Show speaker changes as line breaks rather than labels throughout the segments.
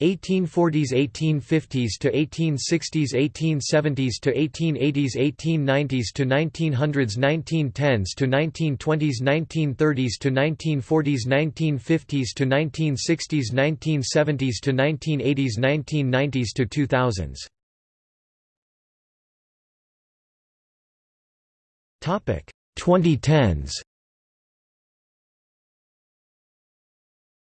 1840s 1850s to 1860s 1870s to 1880s 1890s to 1900s 1910s to 1920s 1930s to 1940s 1950s to 1960s 1970s to 1980s 1990s to 2000s Topic 2010s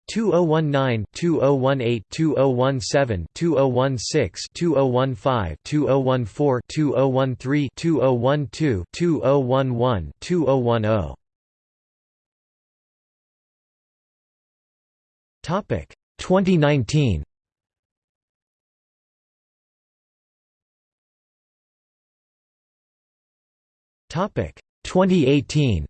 2019 2018 2017 2016 2015 2014 2013 2012 2011 2010 Topic 2019 Topic 2018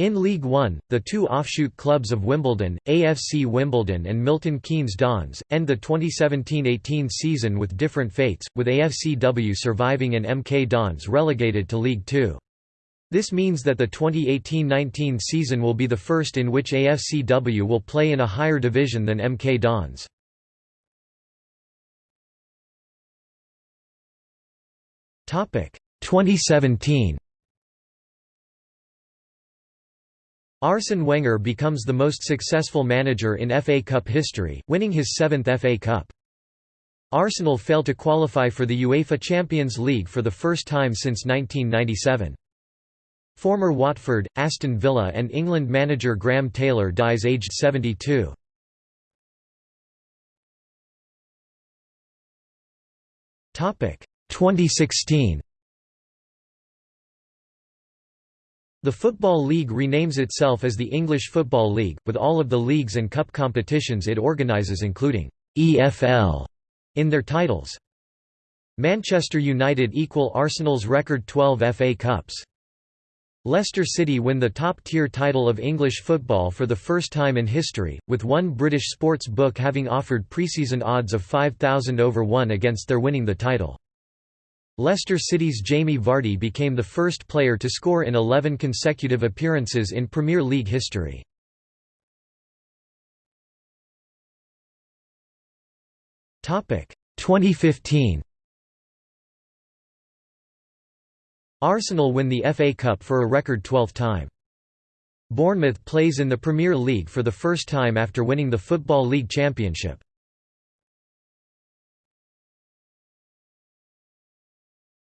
In League One, the two offshoot clubs of Wimbledon, AFC Wimbledon and Milton Keynes Dons, end the 2017–18 season with different fates, with AFCW surviving and MK Dons relegated to League Two. This means that the 2018–19 season will be the first in which AFCW will play in a higher division than MK Dons. Topic 2017 Arsene Wenger becomes the most successful manager in FA Cup history, winning his seventh FA Cup. Arsenal fail to qualify for the UEFA Champions League for the first time since 1997. Former Watford, Aston Villa and England manager Graham Taylor dies aged 72. Topic 2016 The Football League renames itself as the English Football League, with all of the leagues and cup competitions it organises including EFL in their titles. Manchester United equal Arsenal's record 12 FA Cups. Leicester City win the top-tier title of English football for the first time in history, with one British sports book having offered pre-season odds of 5,000 over 1 against their winning the title. Leicester City's Jamie Vardy became the first player to score in 11 consecutive appearances in Premier League history. Topic 2015 Arsenal win the FA Cup for a record 12th time. Bournemouth plays in the Premier League for the first time after winning the Football League Championship.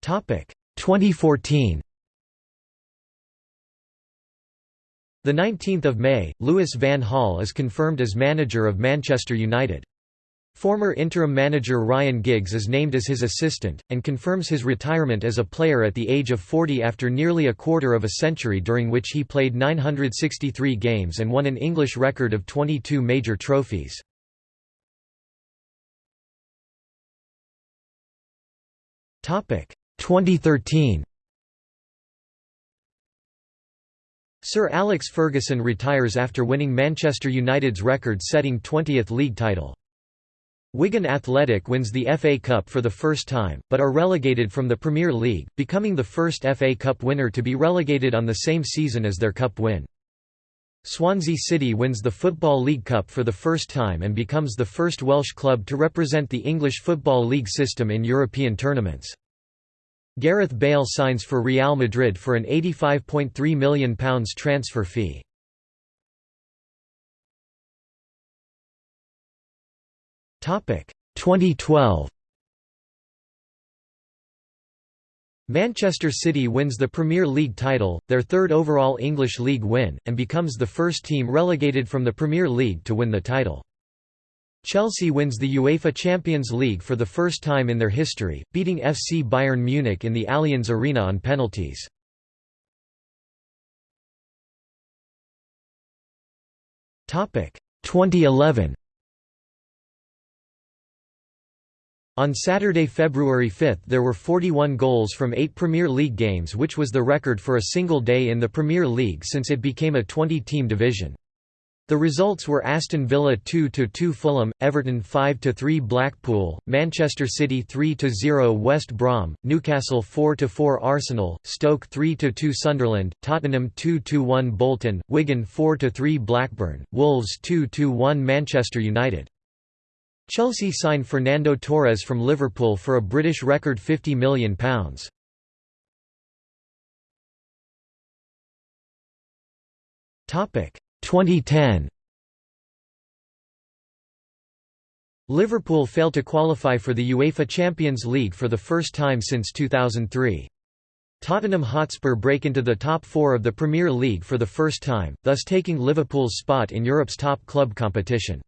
2014. The 19th of May, Louis van Gaal is confirmed as manager of Manchester United. Former interim manager Ryan Giggs is named as his assistant, and confirms his retirement as a player at the age of 40 after nearly a quarter of a century during which he played 963 games and won an English record of 22 major trophies. 2013 Sir Alex Ferguson retires after winning Manchester United's record-setting 20th league title. Wigan Athletic wins the FA Cup for the first time, but are relegated from the Premier League, becoming the first FA Cup winner to be relegated on the same season as their cup win. Swansea City wins the Football League Cup for the first time and becomes the first Welsh club to represent the English Football League system in European tournaments. Gareth Bale signs for Real Madrid for an £85.3 million transfer fee. Topic 2012 Manchester City wins the Premier League title, their third overall English league win, and becomes the first team relegated from the Premier League to win the title. Chelsea wins the UEFA Champions League for the first time in their history, beating FC Bayern Munich in the Allianz Arena on penalties. Topic 2011. On Saturday, February 5 there were 41 goals from eight Premier League games which was the record for a single day in the Premier League since it became a 20-team division. The results were Aston Villa 2–2 Fulham, Everton 5–3 Blackpool, Manchester City 3–0 West Brom, Newcastle 4–4 Arsenal, Stoke 3–2 Sunderland, Tottenham 2–1 Bolton, Wigan 4–3 Blackburn, Wolves 2–1 Manchester United. Chelsea signed Fernando Torres from Liverpool for a British record £50 million. 2010 Liverpool failed to qualify for the UEFA Champions League for the first time since 2003. Tottenham Hotspur break into the top four of the Premier League for the first time, thus taking Liverpool's spot in Europe's top club competition.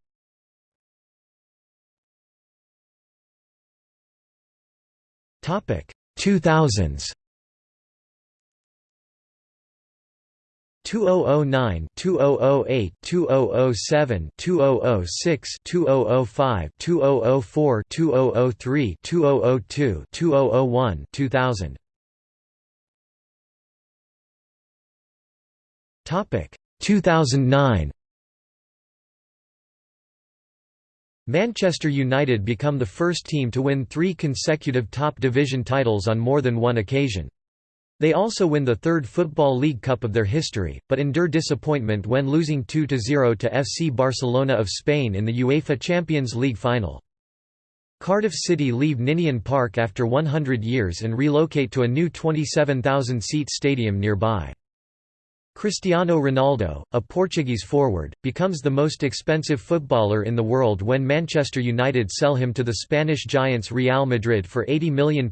Topic 2000s 2009, 2008, 2007, 2006, 2005, 2004, 2003, 2002, 2001, 2000. Topic 2009. Manchester United become the first team to win three consecutive top division titles on more than one occasion. They also win the third Football League Cup of their history, but endure disappointment when losing 2–0 to FC Barcelona of Spain in the UEFA Champions League final. Cardiff City leave Ninian Park after 100 years and relocate to a new 27,000-seat stadium nearby. Cristiano Ronaldo, a Portuguese forward, becomes the most expensive footballer in the world when Manchester United sell him to the Spanish giants Real Madrid for £80 million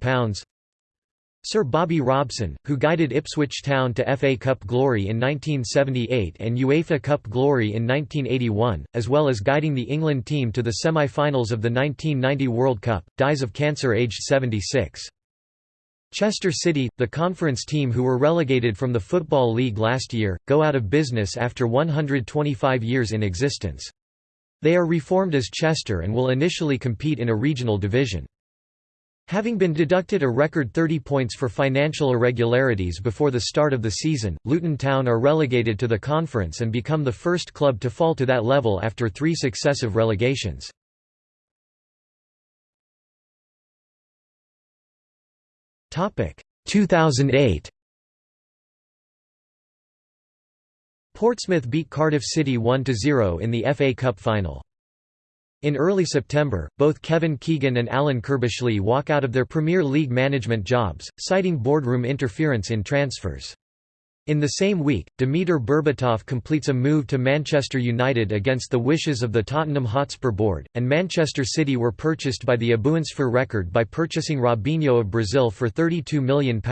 Sir Bobby Robson, who guided Ipswich Town to FA Cup glory in 1978 and UEFA Cup glory in 1981, as well as guiding the England team to the semi-finals of the 1990 World Cup, dies of cancer aged 76. Chester City, the conference team who were relegated from the Football League last year, go out of business after 125 years in existence. They are reformed as Chester and will initially compete in a regional division. Having been deducted a record 30 points for financial irregularities before the start of the season, Luton Town are relegated to the conference and become the first club to fall to that level after three successive relegations. Topic 2008 Portsmouth beat Cardiff City 1–0 in the FA Cup final. In early September, both Kevin Keegan and Alan Curbishley walk out of their Premier League management jobs, citing boardroom interference in transfers. In the same week, Dimitar Berbatov completes a move to Manchester United against the wishes of the Tottenham Hotspur board, and Manchester City were purchased by the Abuensfer record by purchasing Robinho of Brazil for £32 million,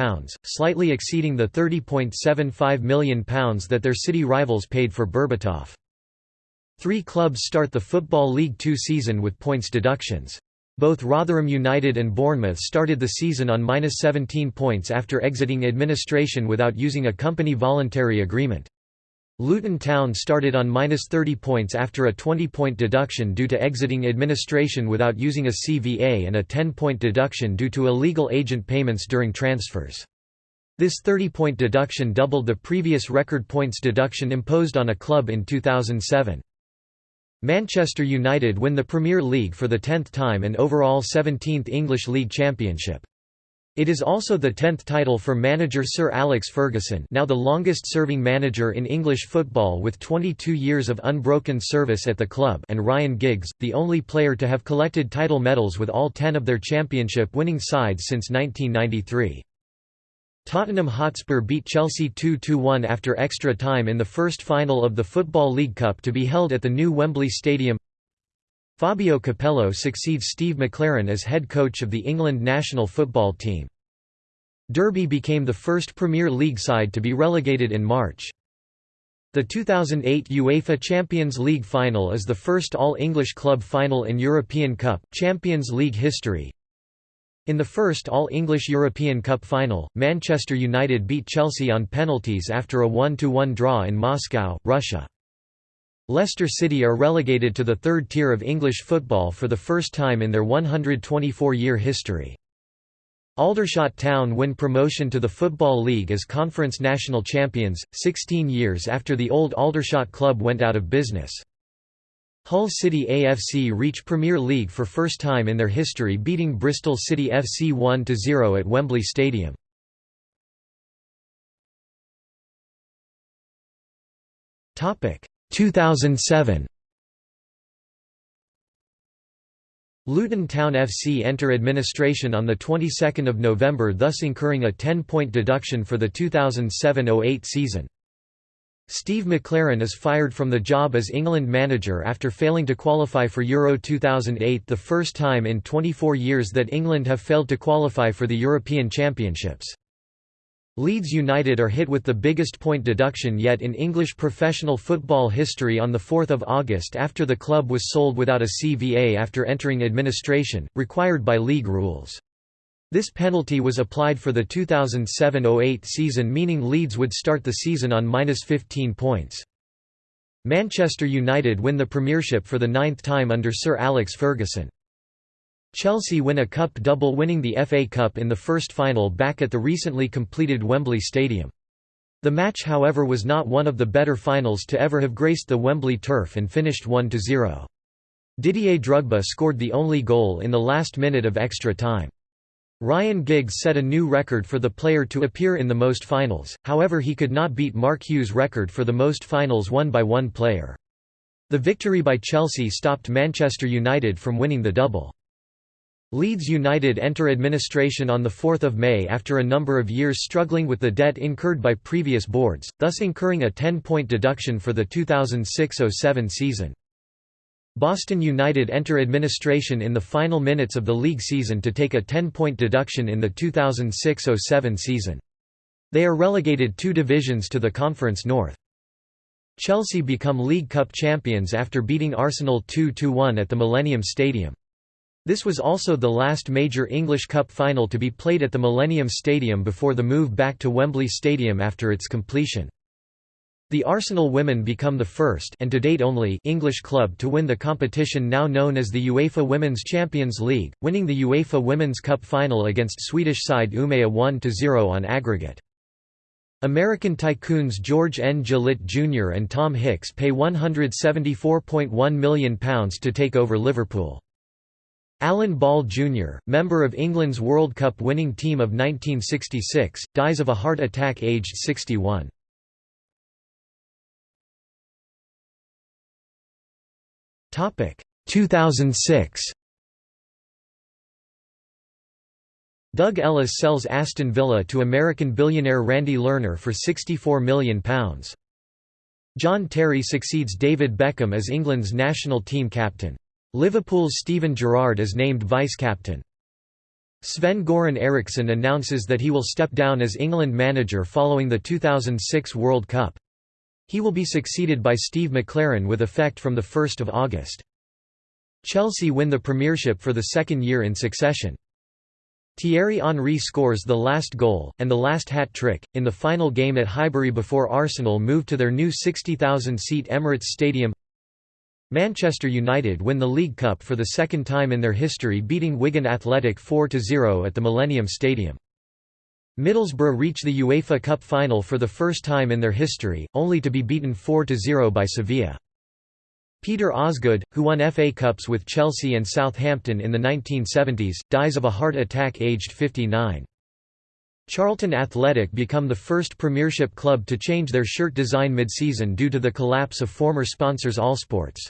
slightly exceeding the £30.75 million that their city rivals paid for Berbatov. Three clubs start the Football League Two season with points deductions. Both Rotherham United and Bournemouth started the season on minus 17 points after exiting administration without using a company voluntary agreement. Luton Town started on minus 30 points after a 20-point deduction due to exiting administration without using a CVA and a 10-point deduction due to illegal agent payments during transfers. This 30-point deduction doubled the previous record points deduction imposed on a club in 2007. Manchester United win the Premier League for the tenth time and overall 17th English League Championship. It is also the tenth title for manager Sir Alex Ferguson now the longest-serving manager in English football with 22 years of unbroken service at the club and Ryan Giggs, the only player to have collected title medals with all ten of their championship-winning sides since 1993. Tottenham Hotspur beat Chelsea 2–1 after extra time in the first final of the Football League Cup to be held at the new Wembley Stadium Fabio Capello succeeds Steve McClaren as head coach of the England national football team. Derby became the first Premier League side to be relegated in March. The 2008 UEFA Champions League final is the first all-English club final in European Cup Champions League history, in the first All-English European Cup final, Manchester United beat Chelsea on penalties after a 1–1 draw in Moscow, Russia. Leicester City are relegated to the third tier of English football for the first time in their 124-year history. Aldershot Town win promotion to the Football League as Conference National Champions, 16 years after the old Aldershot club went out of business. Hull City AFC reach Premier League for first time in their history beating Bristol City FC 1–0 at Wembley Stadium. Topic 2007 Luton Town FC enter administration on the 22nd of November thus incurring a 10-point deduction for the 2007-08 season. Steve McClaren is fired from the job as England manager after failing to qualify for Euro 2008 the first time in 24 years that England have failed to qualify for the European Championships. Leeds United are hit with the biggest point deduction yet in English professional football history on 4 August after the club was sold without a CVA after entering administration, required by league rules. This penalty was applied for the 2007–08 season meaning Leeds would start the season on minus 15 points. Manchester United win the Premiership for the ninth time under Sir Alex Ferguson. Chelsea win a cup double winning the FA Cup in the first final back at the recently completed Wembley Stadium. The match however was not one of the better finals to ever have graced the Wembley turf and finished 1–0. Didier Drogba scored the only goal in the last minute of extra time. Ryan Giggs set a new record for the player to appear in the most finals, however he could not beat Mark Hughes' record for the most finals won by one player. The victory by Chelsea stopped Manchester United from winning the double. Leeds United enter administration on 4 May after a number of years struggling with the debt incurred by previous boards, thus incurring a 10-point deduction for the 2006–07 season. Boston United enter administration in the final minutes of the league season to take a 10-point deduction in the 2006–07 season. They are relegated two divisions to the Conference North. Chelsea become League Cup champions after beating Arsenal 2–1 at the Millennium Stadium. This was also the last major English Cup final to be played at the Millennium Stadium before the move back to Wembley Stadium after its completion. The Arsenal women become the first and to date only English club to win the competition now known as the UEFA Women's Champions League, winning the UEFA Women's Cup final against Swedish side Umeå 1–0 on aggregate. American tycoons George N. Gillett Jr. and Tom Hicks pay £174.1 million to take over Liverpool. Alan Ball Jr., member of England's World Cup winning team of 1966, dies of a heart attack aged 61. Topic 2006. Doug Ellis sells Aston Villa to American billionaire Randy Lerner for £64 million. John Terry succeeds David Beckham as England's national team captain. Liverpool's Steven Gerrard is named vice-captain. Sven-Goran Eriksson announces that he will step down as England manager following the 2006 World Cup. He will be succeeded by Steve McClaren with effect from 1 August. Chelsea win the Premiership for the second year in succession. Thierry Henry scores the last goal, and the last hat-trick, in the final game at Highbury before Arsenal move to their new 60,000-seat Emirates Stadium Manchester United win the League Cup for the second time in their history beating Wigan Athletic 4–0 at the Millennium Stadium. Middlesbrough reach the UEFA Cup final for the first time in their history, only to be beaten 4–0 by Sevilla. Peter Osgood, who won FA Cups with Chelsea and Southampton in the 1970s, dies of a heart attack aged 59. Charlton Athletic become the first Premiership club to change their shirt design mid-season due to the collapse of former sponsors Allsports.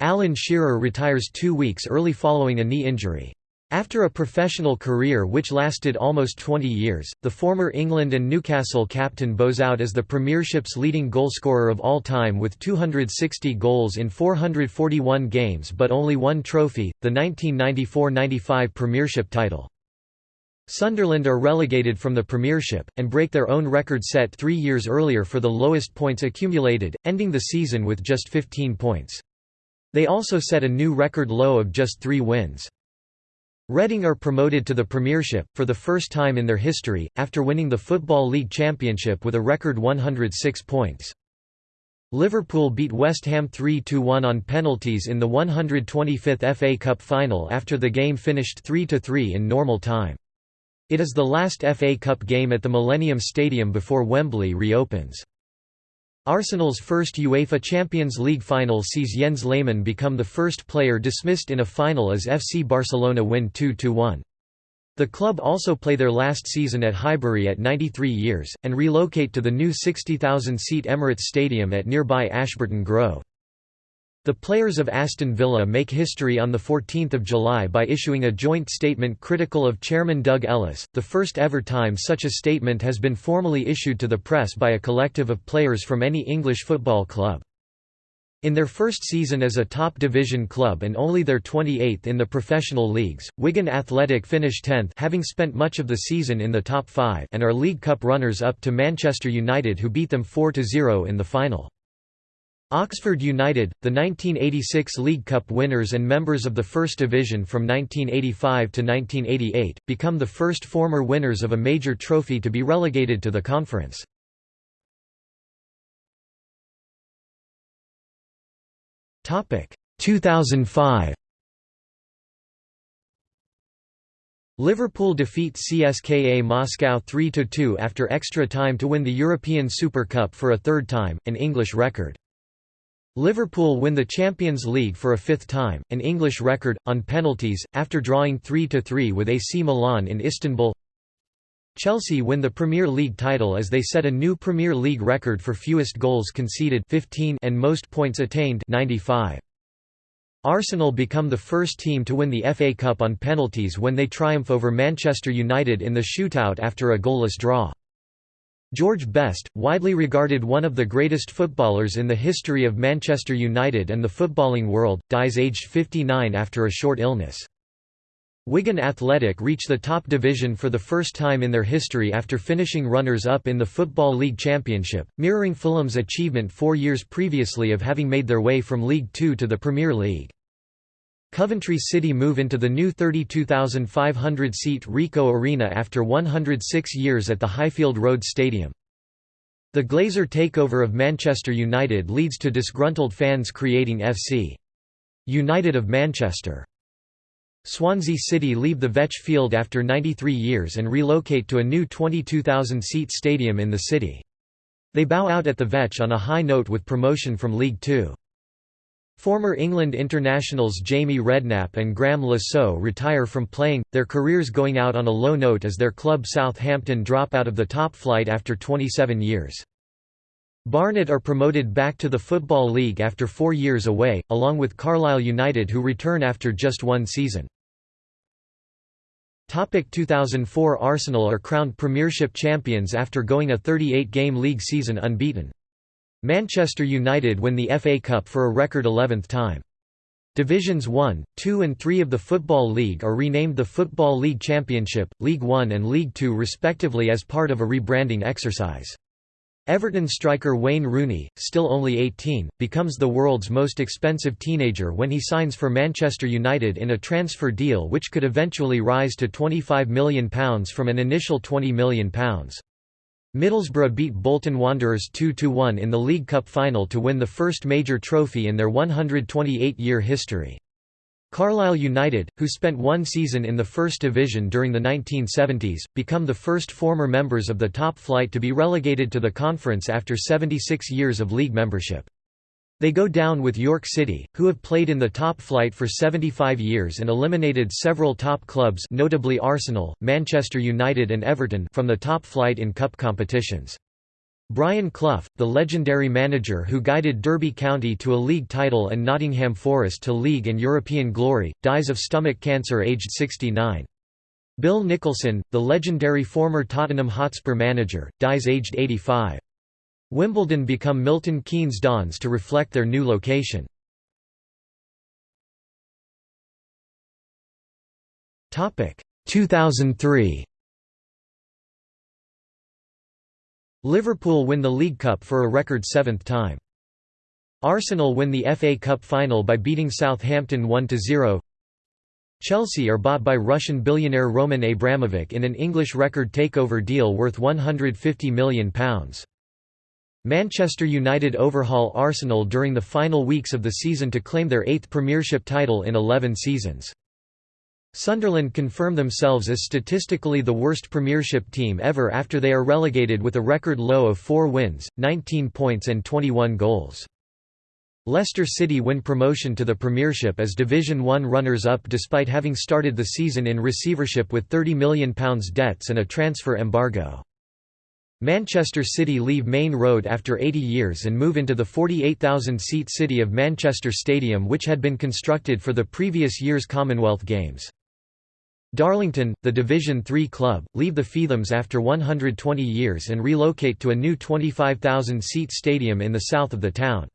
Alan Shearer retires two weeks early following a knee injury. After a professional career which lasted almost 20 years, the former England and Newcastle captain bows out as the Premiership's leading goalscorer of all time with 260 goals in 441 games but only one trophy, the 1994–95 Premiership title. Sunderland are relegated from the Premiership, and break their own record set three years earlier for the lowest points accumulated, ending the season with just 15 points. They also set a new record low of just three wins. Reading are promoted to the Premiership, for the first time in their history, after winning the Football League Championship with a record 106 points. Liverpool beat West Ham 3–1 on penalties in the 125th FA Cup final after the game finished 3–3 in normal time. It is the last FA Cup game at the Millennium Stadium before Wembley reopens. Arsenal's first UEFA Champions League final sees Jens Lehmann become the first player dismissed in a final as FC Barcelona win 2–1. The club also play their last season at Highbury at 93 years, and relocate to the new 60,000-seat Emirates Stadium at nearby Ashburton Grove. The players of Aston Villa make history on 14 July by issuing a joint statement critical of chairman Doug Ellis, the first ever time such a statement has been formally issued to the press by a collective of players from any English football club. In their first season as a top division club and only their 28th in the professional leagues, Wigan Athletic finished 10th having spent much of the season in the top 5 and are League Cup runners-up to Manchester United who beat them 4–0 in the final. Oxford United, the 1986 League Cup winners and members of the First Division from 1985 to 1988, become the first former winners of a major trophy to be relegated to the conference. Topic 2005. Liverpool defeat CSKA Moscow 3–2 after extra time to win the European Super Cup for a third time, an English record. Liverpool win the Champions League for a fifth time, an English record, on penalties, after drawing 3–3 with AC Milan in Istanbul Chelsea win the Premier League title as they set a new Premier League record for fewest goals conceded 15 and most points attained 95. Arsenal become the first team to win the FA Cup on penalties when they triumph over Manchester United in the shootout after a goalless draw. George Best, widely regarded one of the greatest footballers in the history of Manchester United and the footballing world, dies aged 59 after a short illness. Wigan Athletic reach the top division for the first time in their history after finishing runners-up in the Football League Championship, mirroring Fulham's achievement four years previously of having made their way from League Two to the Premier League. Coventry City move into the new 32,500-seat Ricoh Arena after 106 years at the Highfield Road Stadium. The Glazer takeover of Manchester United leads to disgruntled fans creating FC United of Manchester. Swansea City leave the Vetch Field after 93 years and relocate to a new 22,000-seat stadium in the city. They bow out at the Vetch on a high note with promotion from League Two. Former England internationals Jamie Redknapp and Graham Saux retire from playing, their careers going out on a low note as their club Southampton drop out of the top flight after 27 years. Barnet are promoted back to the Football League after four years away, along with Carlisle United who return after just one season. Topic 2004 Arsenal are crowned Premiership champions after going a 38-game league season unbeaten. Manchester United win the FA Cup for a record 11th time. Divisions 1, 2 and 3 of the Football League are renamed the Football League Championship, League 1 and League 2 respectively as part of a rebranding exercise. Everton striker Wayne Rooney, still only 18, becomes the world's most expensive teenager when he signs for Manchester United in a transfer deal which could eventually rise to £25 million from an initial £20 million. Middlesbrough beat Bolton Wanderers 2–1 in the League Cup final to win the first major trophy in their 128-year history. Carlisle United, who spent one season in the First Division during the 1970s, become the first former members of the top flight to be relegated to the conference after 76 years of league membership. They go down with York City, who have played in the top flight for 75 years and eliminated several top clubs notably Arsenal, Manchester United and Everton from the top flight in cup competitions. Brian Clough, the legendary manager who guided Derby County to a league title and Nottingham Forest to league and European glory, dies of stomach cancer aged 69. Bill Nicholson, the legendary former Tottenham Hotspur manager, dies aged 85. Wimbledon become Milton Keynes Dons to reflect their new location. Topic 2003. Liverpool win the League Cup for a record seventh time. Arsenal win the FA Cup final by beating Southampton 1–0 Chelsea are bought by Russian billionaire Roman Abramovich in an English record takeover deal worth £150 million. Manchester United overhaul Arsenal during the final weeks of the season to claim their eighth Premiership title in 11 seasons. Sunderland confirm themselves as statistically the worst Premiership team ever after they are relegated with a record low of 4 wins, 19 points and 21 goals. Leicester City win promotion to the Premiership as Division One runners-up despite having started the season in receivership with £30 million debts and a transfer embargo. Manchester City leave Maine Road after 80 years and move into the 48,000-seat city of Manchester Stadium which had been constructed for the previous year's Commonwealth Games. Darlington, the Division Three club, leave the Feethams after 120 years and relocate to a new 25,000-seat stadium in the south of the town.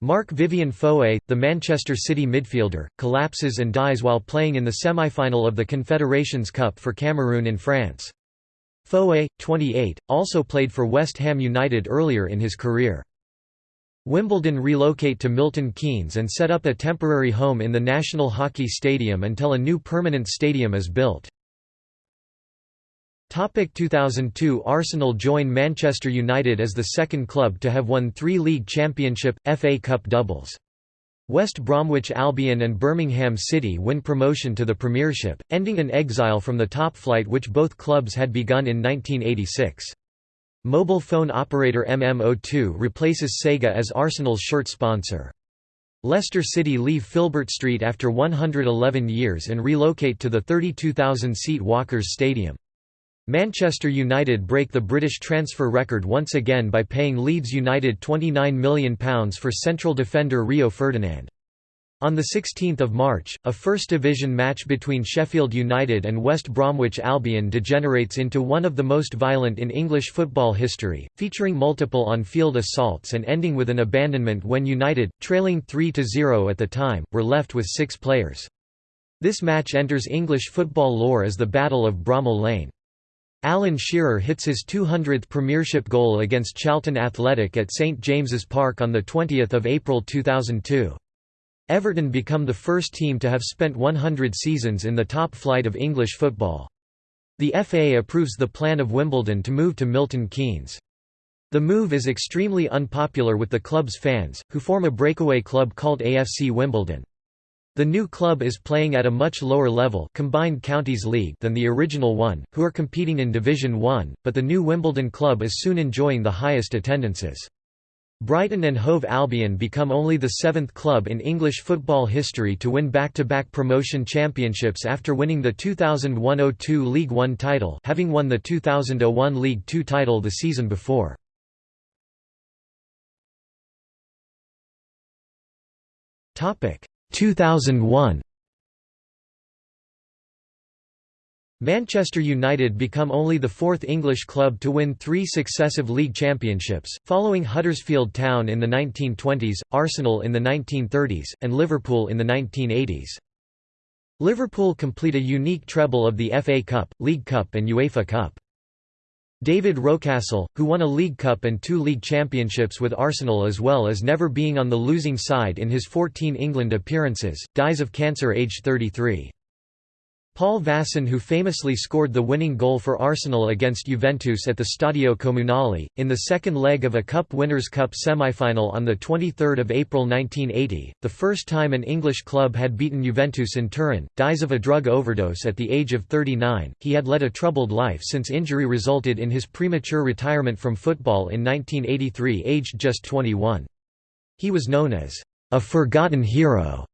Marc-Vivien Foé, the Manchester City midfielder, collapses and dies while playing in the semi-final of the Confederations Cup for Cameroon in France. Foé, 28, also played for West Ham United earlier in his career. Wimbledon relocate to Milton Keynes and set up a temporary home in the National Hockey Stadium until a new permanent stadium is built. Topic 2002 Arsenal join Manchester United as the second club to have won three league championship, FA Cup doubles. West Bromwich Albion and Birmingham City win promotion to the Premiership, ending an exile from the top flight which both clubs had begun in 1986. Mobile phone operator MMO2 replaces Sega as Arsenal's shirt sponsor. Leicester City leave Filbert Street after 111 years and relocate to the 32,000-seat Walkers Stadium. Manchester United break the British transfer record once again by paying Leeds United £29 million for central defender Rio Ferdinand. On 16 March, a First Division match between Sheffield United and West Bromwich Albion degenerates into one of the most violent in English football history, featuring multiple on-field assaults and ending with an abandonment when United, trailing 3–0 at the time, were left with six players. This match enters English football lore as the Battle of Bramall Lane. Alan Shearer hits his 200th Premiership goal against Charlton Athletic at St James's Park on 20 April 2002. Everton become the first team to have spent 100 seasons in the top flight of English football. The FA approves the plan of Wimbledon to move to Milton Keynes. The move is extremely unpopular with the club's fans, who form a breakaway club called AFC Wimbledon. The new club is playing at a much lower level combined counties league than the original one, who are competing in Division 1, but the new Wimbledon club is soon enjoying the highest attendances. Brighton and Hove Albion become only the seventh club in English football history to win back-to-back -back promotion championships after winning the 2001–02 League One title having won the 2001 League Two title the season before. Topic 2001 Manchester United become only the fourth English club to win three successive league championships, following Huddersfield Town in the 1920s, Arsenal in the 1930s, and Liverpool in the 1980s. Liverpool complete a unique treble of the FA Cup, League Cup and UEFA Cup. David Rocastle, who won a League Cup and two league championships with Arsenal as well as never being on the losing side in his 14 England appearances, dies of cancer aged 33. Paul Vaessen who famously scored the winning goal for Arsenal against Juventus at the Stadio Comunale, in the second leg of a Cup Winners' Cup semi-final on 23 April 1980, the first time an English club had beaten Juventus in Turin, dies of a drug overdose at the age of 39. He had led a troubled life since injury resulted in his premature retirement from football in 1983 aged just 21. He was known as a forgotten hero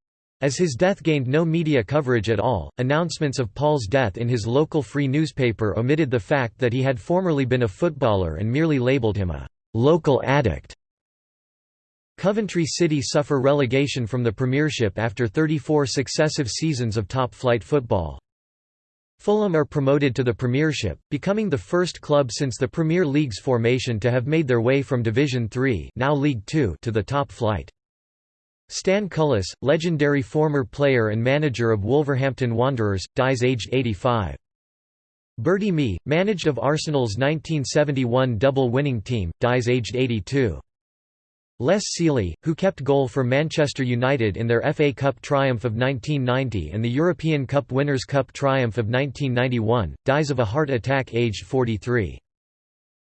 as his death gained no media coverage at all, announcements of Paul's death in his local free newspaper omitted the fact that he had formerly been a footballer and merely labelled him a «local addict». Coventry City suffer relegation from the Premiership after 34 successive seasons of top-flight football. Fulham are promoted to the Premiership, becoming the first club since the Premier League's formation to have made their way from Division 3 now League 2 to the top flight. Stan Cullis, legendary former player and manager of Wolverhampton Wanderers, dies aged 85. Bertie Mee, managed of Arsenal's 1971 double-winning team, dies aged 82. Les Sealey, who kept goal for Manchester United in their FA Cup triumph of 1990 and the European Cup Winners' Cup triumph of 1991, dies of a heart attack aged 43.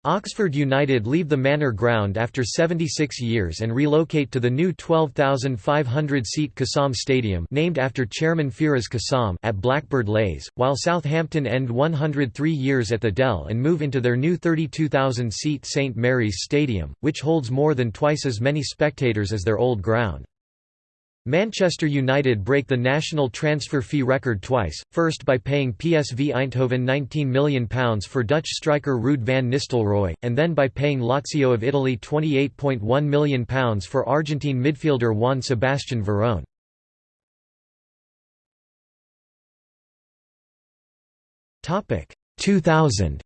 Oxford United leave the Manor Ground after 76 years and relocate to the new 12,500-seat Kassam Stadium named after Chairman Firoz Kassam at Blackbird Leys, while Southampton end 103 years at the Dell and move into their new 32,000-seat St Mary's Stadium, which holds more than twice as many spectators as their old ground. Manchester United break the national transfer fee record twice, first by paying PSV Eindhoven £19 million for Dutch striker Ruud van Nistelrooy, and then by paying Lazio of Italy £28.1 million for Argentine midfielder Juan Sebastian Veron. Topic 2000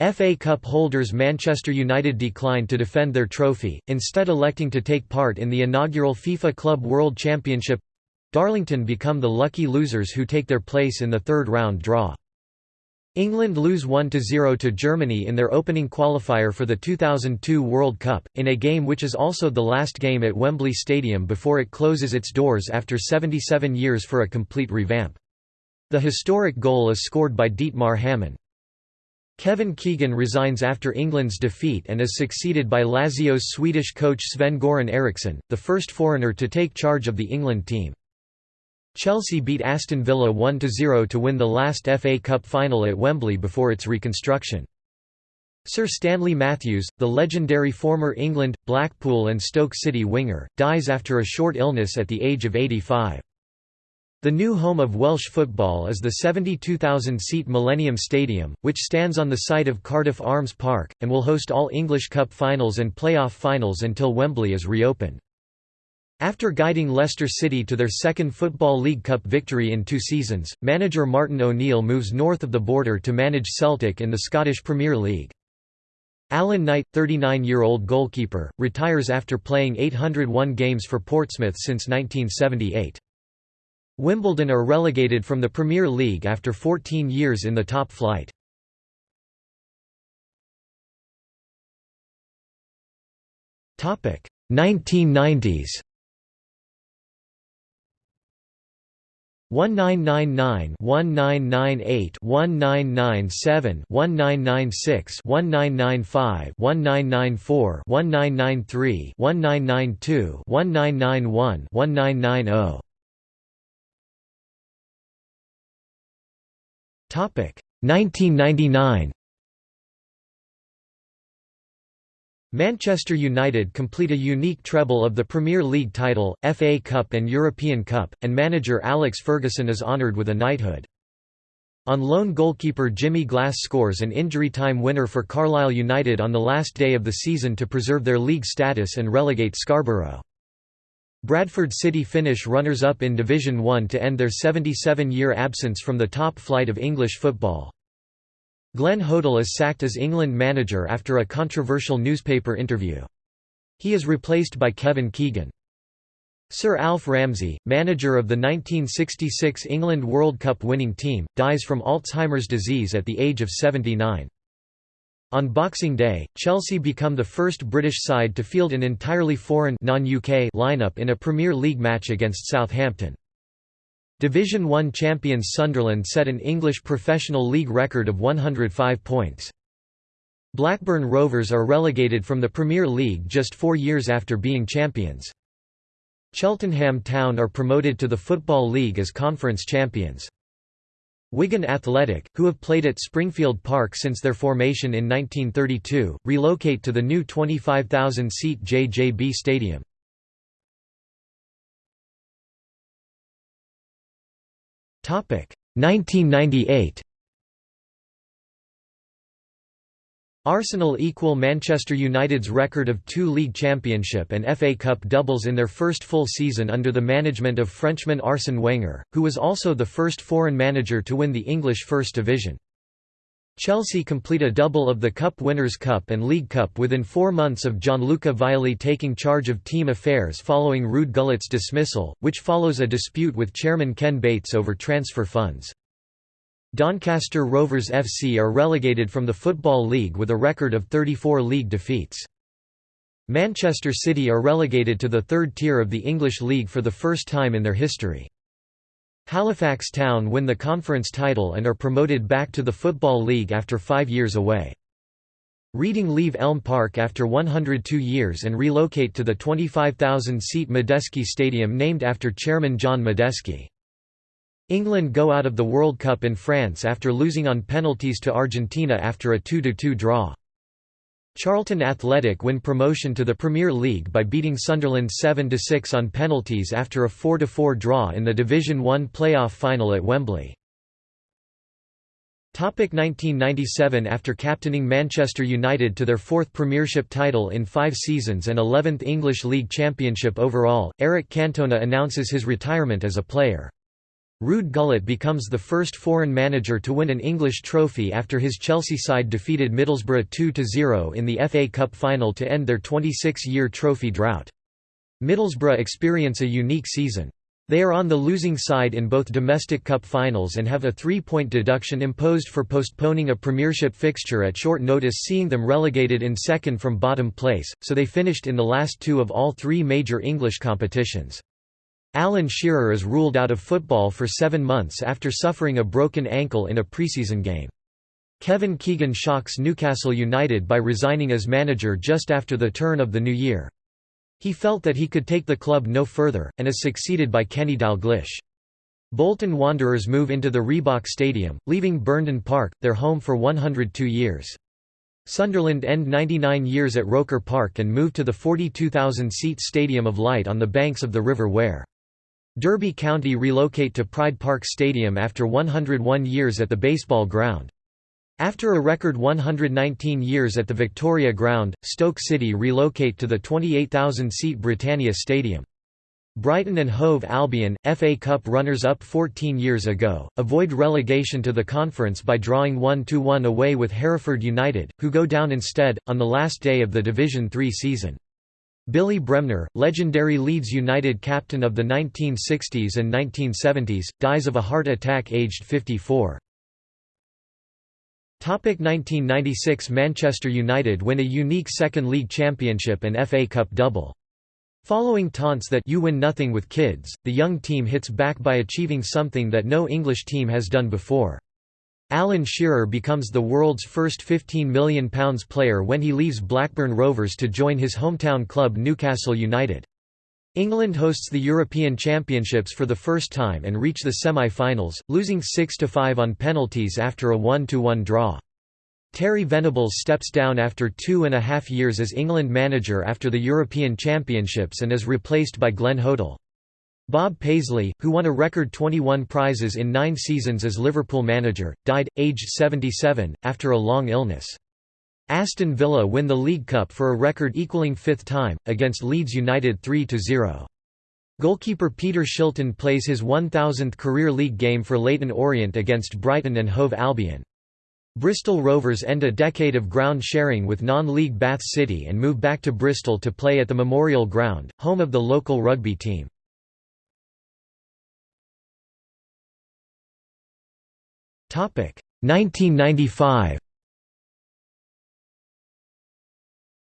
FA Cup holders Manchester United declined to defend their trophy, instead electing to take part in the inaugural FIFA Club World Championship. Darlington become the lucky losers who take their place in the third round draw. England lose 1–0 to Germany in their opening qualifier for the 2002 World Cup, in a game which is also the last game at Wembley Stadium before it closes its doors after 77 years for a complete revamp. The historic goal is scored by Dietmar Hamann. Kevin Keegan resigns after England's defeat and is succeeded by Lazio's Swedish coach Sven-Göran Eriksson, the first foreigner to take charge of the England team. Chelsea beat Aston Villa 1–0 to win the last FA Cup final at Wembley before its reconstruction. Sir Stanley Matthews, the legendary former England, Blackpool and Stoke City winger, dies after a short illness at the age of 85. The new home of Welsh football is the 72,000-seat Millennium Stadium, which stands on the site of Cardiff Arms Park, and will host all English Cup finals and playoff finals until Wembley is reopened. After guiding Leicester City to their second Football League Cup victory in two seasons, manager Martin O'Neill moves north of the border to manage Celtic in the Scottish Premier League. Alan Knight, 39-year-old goalkeeper, retires after playing 801 games for Portsmouth since 1978. Wimbledon are relegated from the Premier League after 14 years in the top flight. Topic 1990s 1999 1998 1997 1996 1995 1994 1993 1992 1991 1990 1999 Manchester United complete a unique treble of the Premier League title, FA Cup and European Cup, and manager Alex Ferguson is honoured with a knighthood. On loan goalkeeper Jimmy Glass scores an injury time winner for Carlisle United on the last day of the season to preserve their league status and relegate Scarborough. Bradford City finish runners-up in Division 1 to end their 77-year absence from the top flight of English football. Glenn Hoddle is sacked as England manager after a controversial newspaper interview. He is replaced by Kevin Keegan. Sir Alf Ramsey, manager of the 1966 England World Cup winning team, dies from Alzheimer's disease at the age of 79. On Boxing Day, Chelsea become the first British side to field an entirely foreign lineup in a Premier League match against Southampton. Division 1 champions Sunderland set an English professional league record of 105 points. Blackburn Rovers are relegated from the Premier League just four years after being champions. Cheltenham Town are promoted to the Football League as conference champions. Wigan Athletic, who have played at Springfield Park since their formation in 1932, relocate to the new 25,000-seat JJB Stadium. Topic 1998 Arsenal equal Manchester United's record of two league championship and FA Cup doubles in their first full season under the management of Frenchman Arsène Wenger, who was also the first foreign manager to win the English First Division. Chelsea complete a double of the Cup Winners' Cup and League Cup within four months of Gianluca Vialli taking charge of team affairs following Ruud Gullit's dismissal, which follows a dispute with chairman Ken Bates over transfer funds. Doncaster Rovers FC are relegated from the Football League with a record of 34 league defeats. Manchester City are relegated to the third tier of the English League for the first time in their history. Halifax Town win the conference title and are promoted back to the Football League after five years away. Reading leave Elm Park after 102 years and relocate to the 25,000-seat Madejski Stadium named after Chairman John Madejski. England go out of the World Cup in France after losing on penalties to Argentina after a 2–2 draw. Charlton Athletic win promotion to the Premier League by beating Sunderland 7–6 on penalties after a 4–4 draw in the Division 1 playoff final at Wembley. 1997 After captaining Manchester United to their fourth Premiership title in five seasons and 11th English League Championship overall, Eric Cantona announces his retirement as a player. Ruud Gullit becomes the first foreign manager to win an English trophy after his Chelsea side defeated Middlesbrough 2–0 in the FA Cup final to end their 26-year trophy drought. Middlesbrough experience a unique season. They are on the losing side in both domestic cup finals and have a three-point deduction imposed for postponing a premiership fixture at short notice seeing them relegated in second from bottom place, so they finished in the last two of all three major English competitions. Alan Shearer is ruled out of football for seven months after suffering a broken ankle in a preseason game. Kevin Keegan shocks Newcastle United by resigning as manager just after the turn of the new year. He felt that he could take the club no further, and is succeeded by Kenny Dalglish. Bolton Wanderers move into the Reebok Stadium, leaving Burnden Park, their home for 102 years. Sunderland end 99 years at Roker Park and move to the 42,000-seat Stadium of Light on the banks of the River Wear. Derby County relocate to Pride Park Stadium after 101 years at the baseball ground. After a record 119 years at the Victoria Ground, Stoke City relocate to the 28,000-seat Britannia Stadium. Brighton and Hove Albion, FA Cup runners-up 14 years ago, avoid relegation to the conference by drawing 1–1 away with Hereford United, who go down instead, on the last day of the Division Three season. Billy Bremner, legendary Leeds United captain of the 1960s and 1970s, dies of a heart attack aged 54. 1996 Manchester United win a unique second league championship and FA Cup double. Following taunts that you win nothing with kids, the young team hits back by achieving something that no English team has done before. Alan Shearer becomes the world's first £15 million player when he leaves Blackburn Rovers to join his hometown club Newcastle United. England hosts the European Championships for the first time and reach the semi-finals, losing 6–5 on penalties after a 1–1 draw. Terry Venables steps down after two and a half years as England manager after the European Championships and is replaced by Glenn Hoddle. Bob Paisley, who won a record 21 prizes in nine seasons as Liverpool manager, died, aged 77, after a long illness. Aston Villa win the League Cup for a record equaling fifth time, against Leeds United 3–0. Goalkeeper Peter Shilton plays his 1000th career league game for Leyton Orient against Brighton and Hove Albion. Bristol Rovers end a decade of ground sharing with non-league Bath City and move back to Bristol to play at the Memorial Ground, home of the local rugby team. 1995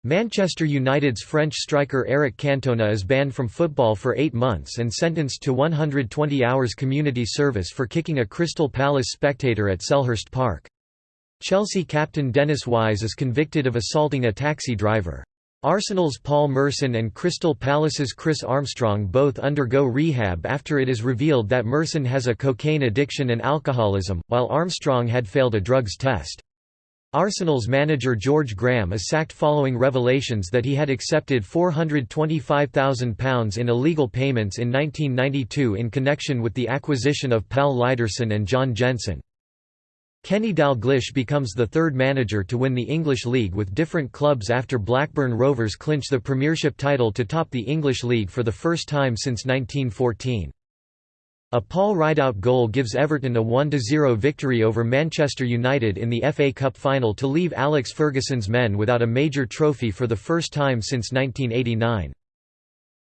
Manchester United's French striker Eric Cantona is banned from football for eight months and sentenced to 120 hours community service for kicking a Crystal Palace spectator at Selhurst Park. Chelsea captain Dennis Wise is convicted of assaulting a taxi driver. Arsenal's Paul Merson and Crystal Palace's Chris Armstrong both undergo rehab after it is revealed that Merson has a cocaine addiction and alcoholism, while Armstrong had failed a drugs test. Arsenal's manager George Graham is sacked following revelations that he had accepted £425,000 in illegal payments in 1992 in connection with the acquisition of Pal Lydersen and John Jensen. Kenny Dalglish becomes the third manager to win the English League with different clubs after Blackburn Rovers clinch the Premiership title to top the English League for the first time since 1914. A Paul Rideout goal gives Everton a 1–0 victory over Manchester United in the FA Cup final to leave Alex Ferguson's men without a major trophy for the first time since 1989.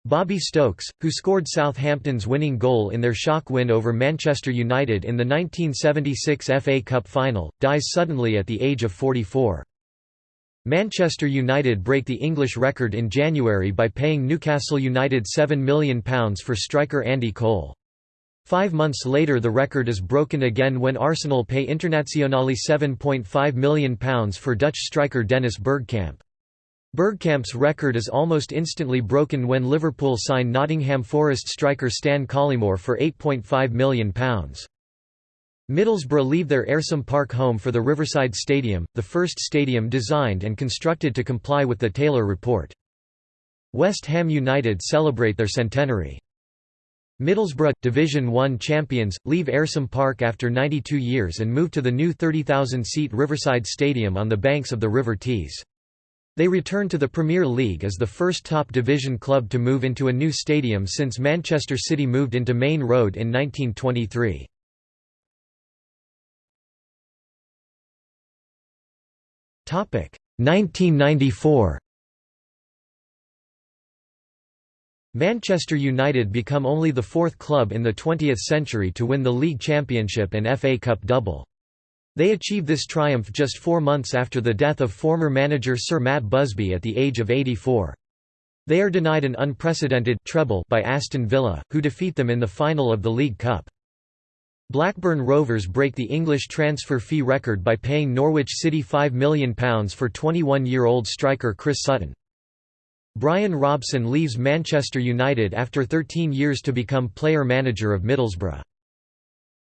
Bobby Stokes, who scored Southampton's winning goal in their shock win over Manchester United in the 1976 FA Cup final, dies suddenly at the age of 44. Manchester United break the English record in January by paying Newcastle United £7 million for striker Andy Cole. Five months later the record is broken again when Arsenal pay Internazionale £7.5 million for Dutch striker Dennis Bergkamp. Bergkamp's record is almost instantly broken when Liverpool sign Nottingham Forest striker Stan Collymore for £8.5 million. Middlesbrough leave their Ayresome Park home for the Riverside Stadium, the first stadium designed and constructed to comply with the Taylor Report. West Ham United celebrate their centenary. Middlesbrough, Division One champions, leave Ayresome Park after 92 years and move to the new 30,000-seat Riverside Stadium on the banks of the River Tees. They return to the Premier League as the first top division club to move into a new stadium since Manchester City moved into Maine Road in 1923. 1994 Manchester United become only the fourth club in the 20th century to win the league championship and FA Cup double. They achieve this triumph just four months after the death of former manager Sir Matt Busby at the age of 84. They are denied an unprecedented treble by Aston Villa, who defeat them in the final of the League Cup. Blackburn Rovers break the English transfer fee record by paying Norwich City £5 million for 21-year-old striker Chris Sutton. Brian Robson leaves Manchester United after 13 years to become player-manager of Middlesbrough.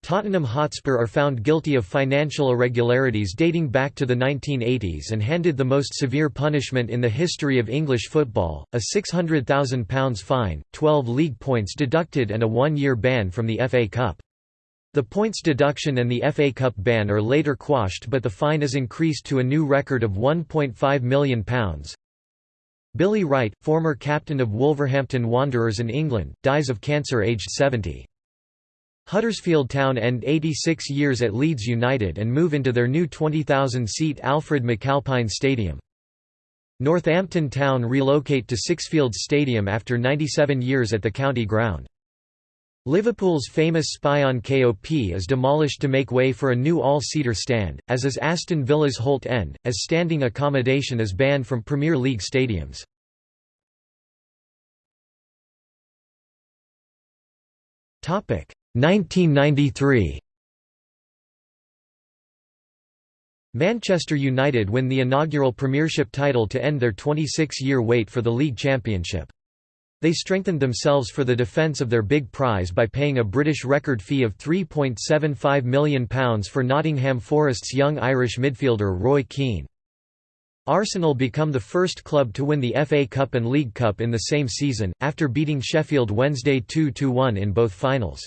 Tottenham Hotspur are found guilty of financial irregularities dating back to the 1980s and handed the most severe punishment in the history of English football, a £600,000 fine, 12 league points deducted and a one-year ban from the FA Cup. The points deduction and the FA Cup ban are later quashed but the fine is increased to a new record of £1.5 million. Billy Wright, former captain of Wolverhampton Wanderers in England, dies of cancer aged 70. Huddersfield Town end 86 years at Leeds United and move into their new 20,000-seat Alfred McAlpine Stadium. Northampton Town relocate to Sixfields Stadium after 97 years at the county ground. Liverpool's famous Spion KOP is demolished to make way for a new all-seater stand, as is Aston Villa's Holt End, as standing accommodation is banned from Premier League stadiums. Topic 1993. Manchester United win the inaugural Premiership title to end their 26-year wait for the league championship. They strengthened themselves for the defence of their big prize by paying a British record fee of £3.75 million for Nottingham Forest's young Irish midfielder Roy Keane. Arsenal become the first club to win the FA Cup and League Cup in the same season, after beating Sheffield Wednesday 2–1 in both finals.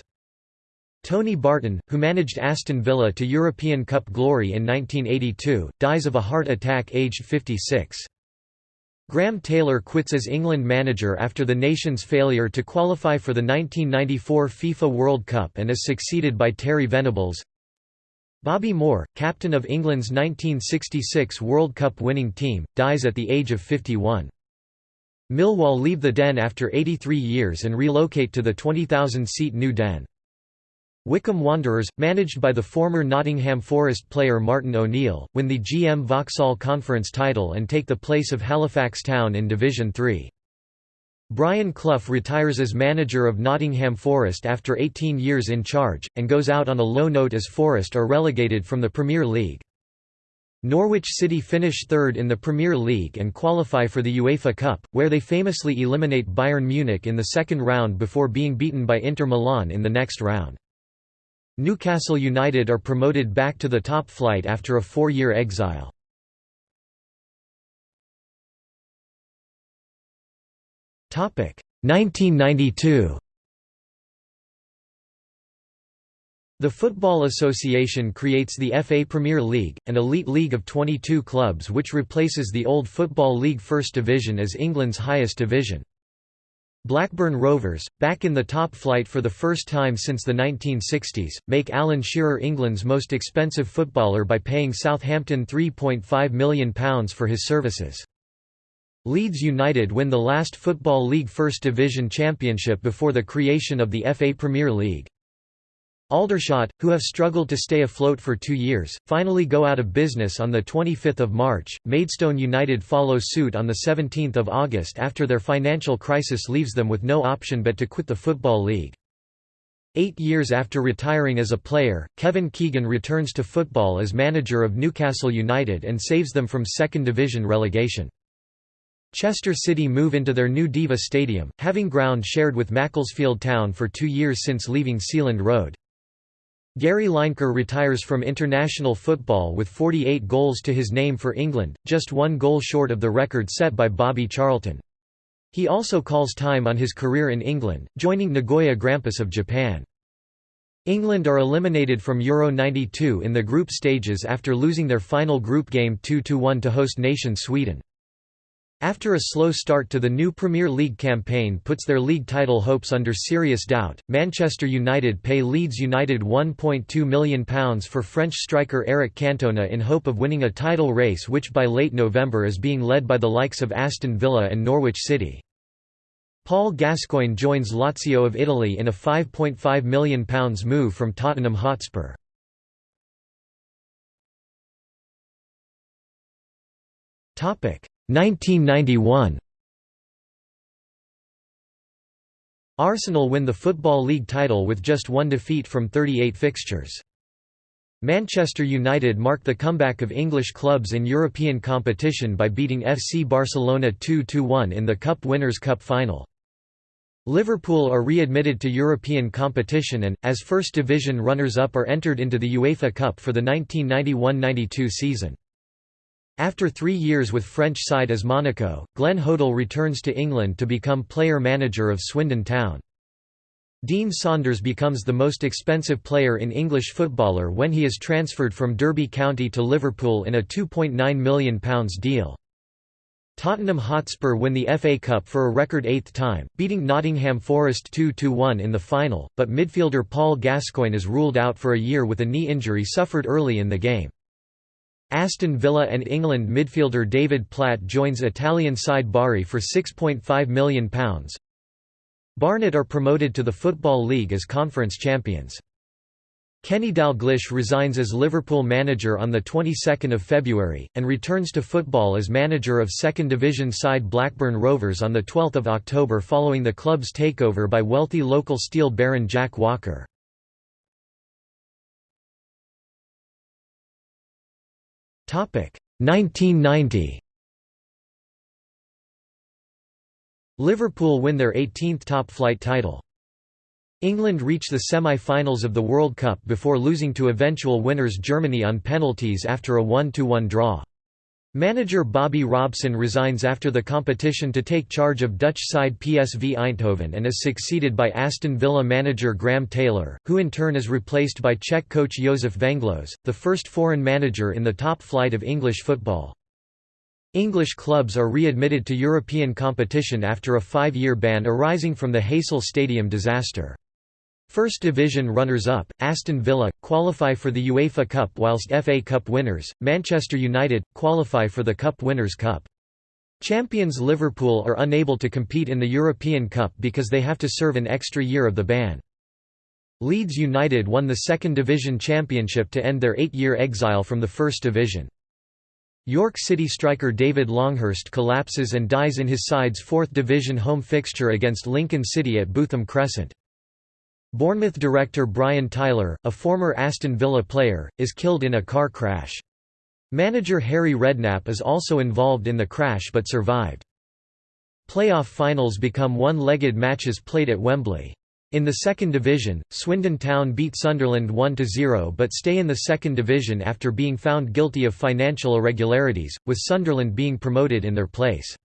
Tony Barton, who managed Aston Villa to European Cup glory in 1982, dies of a heart attack aged 56. Graham Taylor quits as England manager after the nation's failure to qualify for the 1994 FIFA World Cup and is succeeded by Terry Venables. Bobby Moore, captain of England's 1966 World Cup winning team, dies at the age of 51. Millwall leave the Den after 83 years and relocate to the 20,000-seat New Den. Wycombe Wanderers, managed by the former Nottingham Forest player Martin O'Neill, win the GM Vauxhall Conference title and take the place of Halifax Town in Division 3. Brian Clough retires as manager of Nottingham Forest after 18 years in charge, and goes out on a low note as Forest are relegated from the Premier League. Norwich City finish third in the Premier League and qualify for the UEFA Cup, where they famously eliminate Bayern Munich in the second round before being beaten by Inter Milan in the next round. Newcastle United are promoted back to the top flight after a four-year exile. Topic 1992. The Football Association creates the FA Premier League, an elite league of 22 clubs which replaces the old Football League First Division as England's highest division. Blackburn Rovers, back in the top flight for the first time since the 1960s, make Alan Shearer England's most expensive footballer by paying Southampton £3.5 million for his services. Leeds United win the last Football League First Division championship before the creation of the FA Premier League. Aldershot, who have struggled to stay afloat for two years, finally go out of business on 25 March. Maidstone United follow suit on 17 August after their financial crisis leaves them with no option but to quit the Football League. Eight years after retiring as a player, Kevin Keegan returns to football as manager of Newcastle United and saves them from second division relegation. Chester City move into their new Deva Stadium, having ground shared with Macclesfield Town for two years since leaving Sealand Road. Gary Lineker retires from international football with 48 goals to his name for England, just one goal short of the record set by Bobby Charlton. He also calls time on his career in England, joining Nagoya Grampus of Japan. England are eliminated from Euro 92 in the group stages after losing their final group game 2–1 to host nation Sweden. After a slow start to the new Premier League campaign puts their league title hopes under serious doubt, Manchester United pay Leeds United £1.2 million for French striker Eric Cantona in hope of winning a title race which by late November is being led by the likes of Aston Villa and Norwich City. Paul Gascoigne joins Lazio of Italy in a £5.5 million move from Tottenham Hotspur. Topic 1991 Arsenal win the Football League title with just one defeat from 38 fixtures. Manchester United mark the comeback of English clubs in European competition by beating FC Barcelona 2–1 in the Cup Winners' Cup final. Liverpool are readmitted to European competition and, as First Division runners-up are entered into the UEFA Cup for the 1991–92 season. After three years with French side as Monaco, Glenn Hoddle returns to England to become player-manager of Swindon Town. Dean Saunders becomes the most expensive player in English footballer when he is transferred from Derby County to Liverpool in a £2.9 million deal. Tottenham Hotspur win the FA Cup for a record eighth time, beating Nottingham Forest 2–1 in the final, but midfielder Paul Gascoigne is ruled out for a year with a knee injury suffered early in the game. Aston Villa and England midfielder David Platt joins Italian side Bari for £6.5 million. Barnet are promoted to the Football League as conference champions. Kenny Dalglish resigns as Liverpool manager on the 22nd of February and returns to football as manager of second division side Blackburn Rovers on the 12th of October following the club's takeover by wealthy local steel baron Jack Walker. 1990 Liverpool win their 18th top-flight title. England reach the semi-finals of the World Cup before losing to eventual winners Germany on penalties after a 1–1 draw. Manager Bobby Robson resigns after the competition to take charge of Dutch side PSV Eindhoven and is succeeded by Aston Villa manager Graham Taylor, who in turn is replaced by Czech coach Josef Venglos, the first foreign manager in the top flight of English football. English clubs are readmitted to European competition after a five-year ban arising from the Heysel Stadium disaster. First Division runners-up, Aston Villa, qualify for the UEFA Cup whilst FA Cup winners, Manchester United, qualify for the Cup Winners' Cup. Champions Liverpool are unable to compete in the European Cup because they have to serve an extra year of the ban. Leeds United won the Second Division Championship to end their eight-year exile from the First Division. York City striker David Longhurst collapses and dies in his side's Fourth Division home fixture against Lincoln City at Bootham Crescent. Bournemouth director Brian Tiler, a former Aston Villa player, is killed in a car crash. Manager Harry Redknapp is also involved in the crash but survived. Playoff finals become one-legged matches played at Wembley. In the second division, Swindon Town beat Sunderland 1–0 but stay in the second division after being found guilty of financial irregularities, with Sunderland being promoted in their place.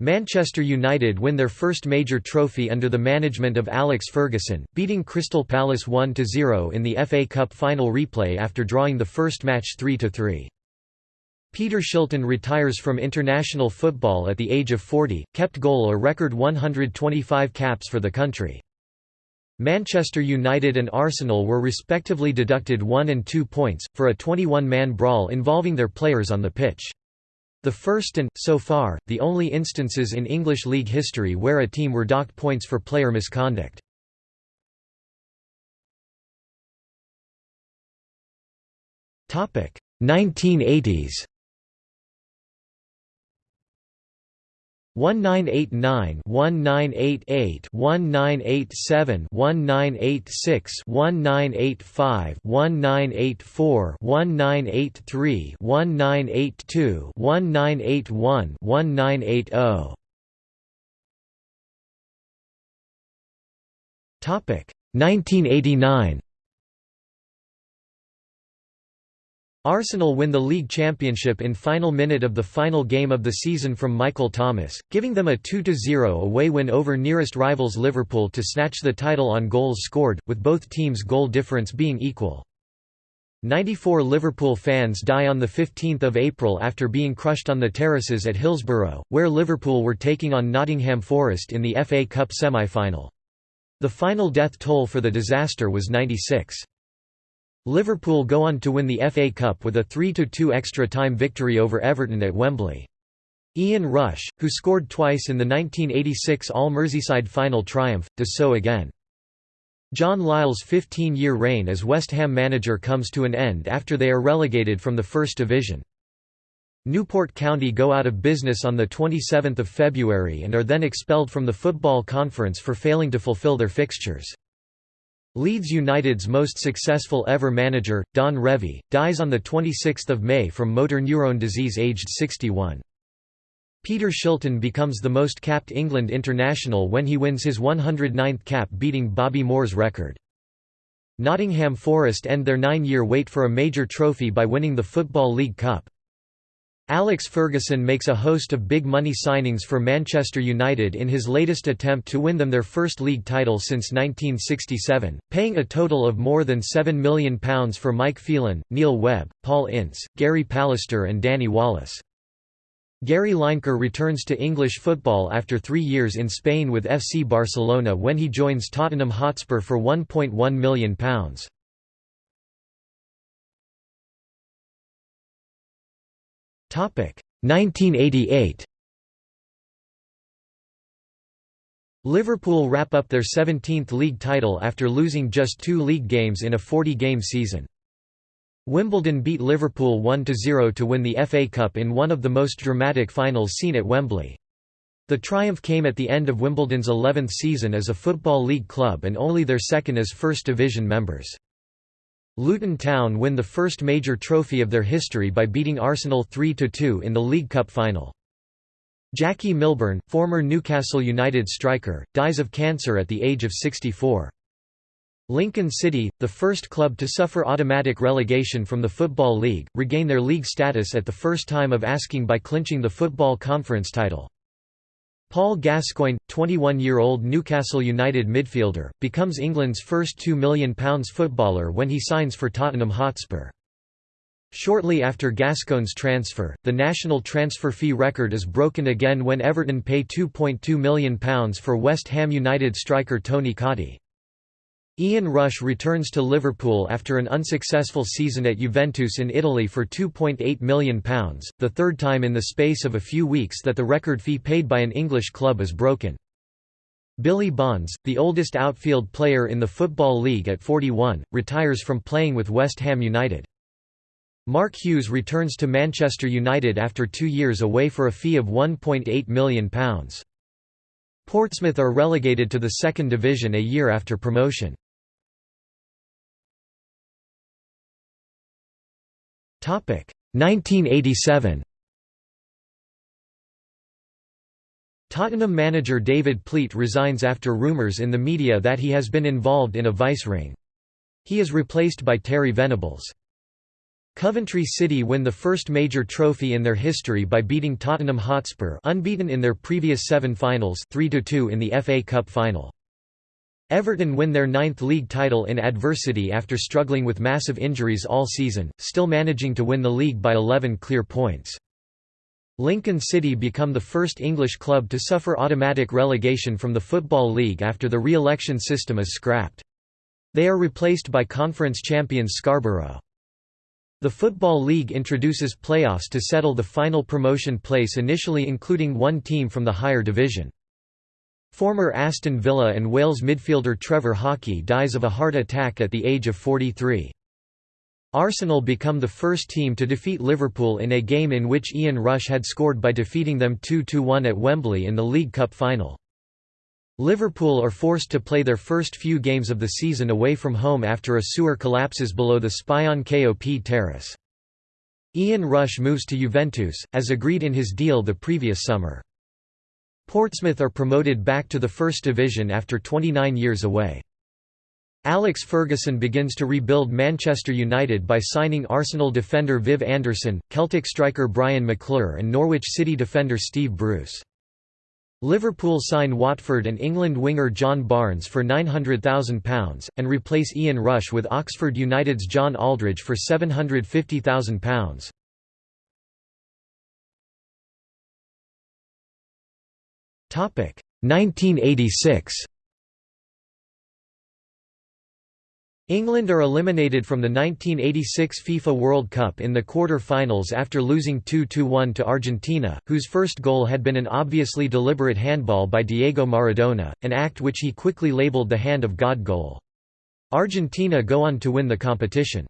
Manchester United win their first major trophy under the management of Alex Ferguson, beating Crystal Palace 1–0 in the FA Cup final replay after drawing the first match 3–3. Peter Shilton retires from international football at the age of 40, kept goal a record 125 caps for the country. Manchester United and Arsenal were respectively deducted 1 and 2 points, for a 21-man brawl involving their players on the pitch. The first and, so far, the only instances in English league history where a team were docked points for player misconduct. Topic 1980s. 1989 1988 1987 1986 1985 1984 1983 1982 1981 1980 1989 Arsenal win the league championship in final minute of the final game of the season from Michael Thomas, giving them a 2–0 away win over nearest rivals Liverpool to snatch the title on goals scored, with both teams' goal difference being equal. 94 Liverpool fans die on 15 April after being crushed on the terraces at Hillsborough, where Liverpool were taking on Nottingham Forest in the FA Cup semi-final. The final death toll for the disaster was 96. Liverpool go on to win the FA Cup with a 3–2 extra-time victory over Everton at Wembley. Ian Rush, who scored twice in the 1986 All-Merseyside final triumph, does so again. John Lyall's 15-year reign as West Ham manager comes to an end after they are relegated from the First Division. Newport County go out of business on 27 February and are then expelled from the Football Conference for failing to fulfill their fixtures. Leeds United's most successful ever manager, Don Revie, dies on 26 May from motor neurone disease aged 61. Peter Shilton becomes the most capped England international when he wins his 109th cap beating Bobby Moore's record. Nottingham Forest end their nine-year wait for a major trophy by winning the Football League Cup. Alex Ferguson makes a host of big money signings for Manchester United in his latest attempt to win them their first league title since 1967, paying a total of more than £7 million for Mike Phelan, Neil Webb, Paul Ince, Gary Pallister and Danny Wallace. Gary Lineker returns to English football after three years in Spain with FC Barcelona when he joins Tottenham Hotspur for £1.1 million. 1988 Liverpool wrap up their 17th league title after losing just two league games in a 40-game season. Wimbledon beat Liverpool 1–0 to win the FA Cup in one of the most dramatic finals seen at Wembley. The triumph came at the end of Wimbledon's 11th season as a Football League club and only their second as First Division members. Luton Town win the first major trophy of their history by beating Arsenal 3–2 in the League Cup final. Jackie Milburn, former Newcastle United striker, dies of cancer at the age of 64. Lincoln City, the first club to suffer automatic relegation from the Football League, regain their league status at the first time of asking by clinching the Football Conference title. Paul Gascoigne, 21-year-old Newcastle United midfielder, becomes England's first £2 million footballer when he signs for Tottenham Hotspur. Shortly after Gascoigne's transfer, the national transfer fee record is broken again when Everton pay £2.2 million for West Ham United striker Tony Cottee. Ian Rush returns to Liverpool after an unsuccessful season at Juventus in Italy for £2.8 million, the third time in the space of a few weeks that the record fee paid by an English club is broken. Billy Bonds, the oldest outfield player in the Football League at 41, retires from playing with West Ham United. Mark Hughes returns to Manchester United after two years away for a fee of £1.8 million. Portsmouth are relegated to the second division a year after promotion. 1987 Tottenham manager David Pleat resigns after rumours in the media that he has been involved in a vice ring. He is replaced by Terry Venables. Coventry City win the first major trophy in their history by beating Tottenham Hotspur unbeaten in their previous seven finals 3–2 in the FA Cup final. Everton win their ninth league title in adversity after struggling with massive injuries all season, still managing to win the league by 11 clear points. Lincoln City become the first English club to suffer automatic relegation from the Football League after the re-election system is scrapped. They are replaced by conference champions Scarborough. The Football League introduces playoffs to settle the final promotion place initially including one team from the higher division. Former Aston Villa and Wales midfielder Trevor Hockey dies of a heart attack at the age of 43. Arsenal become the first team to defeat Liverpool in a game in which Ian Rush had scored by defeating them 2–1 at Wembley in the League Cup final. Liverpool are forced to play their first few games of the season away from home after a sewer collapses below the Spion Kop terrace. Ian Rush moves to Juventus, as agreed in his deal the previous summer. Portsmouth are promoted back to the First Division after 29 years away. Alex Ferguson begins to rebuild Manchester United by signing Arsenal defender Viv Anderson, Celtic striker Brian McClair and Norwich City defender Steve Bruce. Liverpool sign Watford and England winger John Barnes for £900,000, and replace Ian Rush with Oxford United's John Aldridge for £750,000. 1986 England are eliminated from the 1986 FIFA World Cup in the quarter-finals after losing 2–1 to Argentina, whose first goal had been an obviously deliberate handball by Diego Maradona, an act which he quickly labelled the Hand of God goal. Argentina go on to win the competition.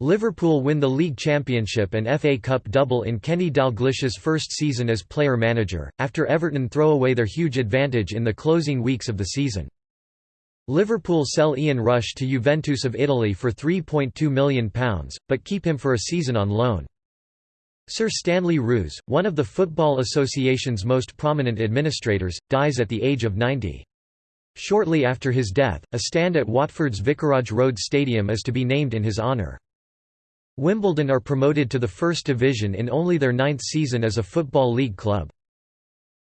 Liverpool win the league championship and FA Cup double in Kenny Dalglish's first season as player-manager, after Everton throw away their huge advantage in the closing weeks of the season. Liverpool sell Ian Rush to Juventus of Italy for £3.2 million, but keep him for a season on loan. Sir Stanley Rous, one of the Football Association's most prominent administrators, dies at the age of 90. Shortly after his death, a stand at Watford's Vicarage Road Stadium is to be named in his honour. Wimbledon are promoted to the First Division in only their ninth season as a Football League club.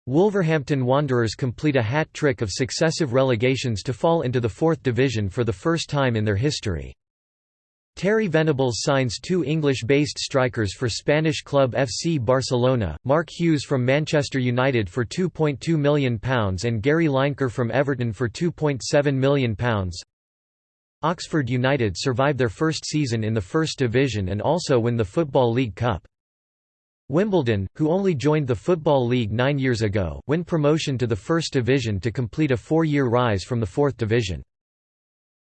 Wolverhampton Wanderers complete a hat trick of successive relegations to fall into the fourth division for the first time in their history. Terry Venables signs two English-based strikers for Spanish club FC Barcelona, Mark Hughes from Manchester United for £2.2 million and Gary Lineker from Everton for £2.7 million. Oxford United survive their first season in the First Division and also win the Football League Cup. Wimbledon, who only joined the Football League nine years ago, win promotion to the First Division to complete a four-year rise from the Fourth Division.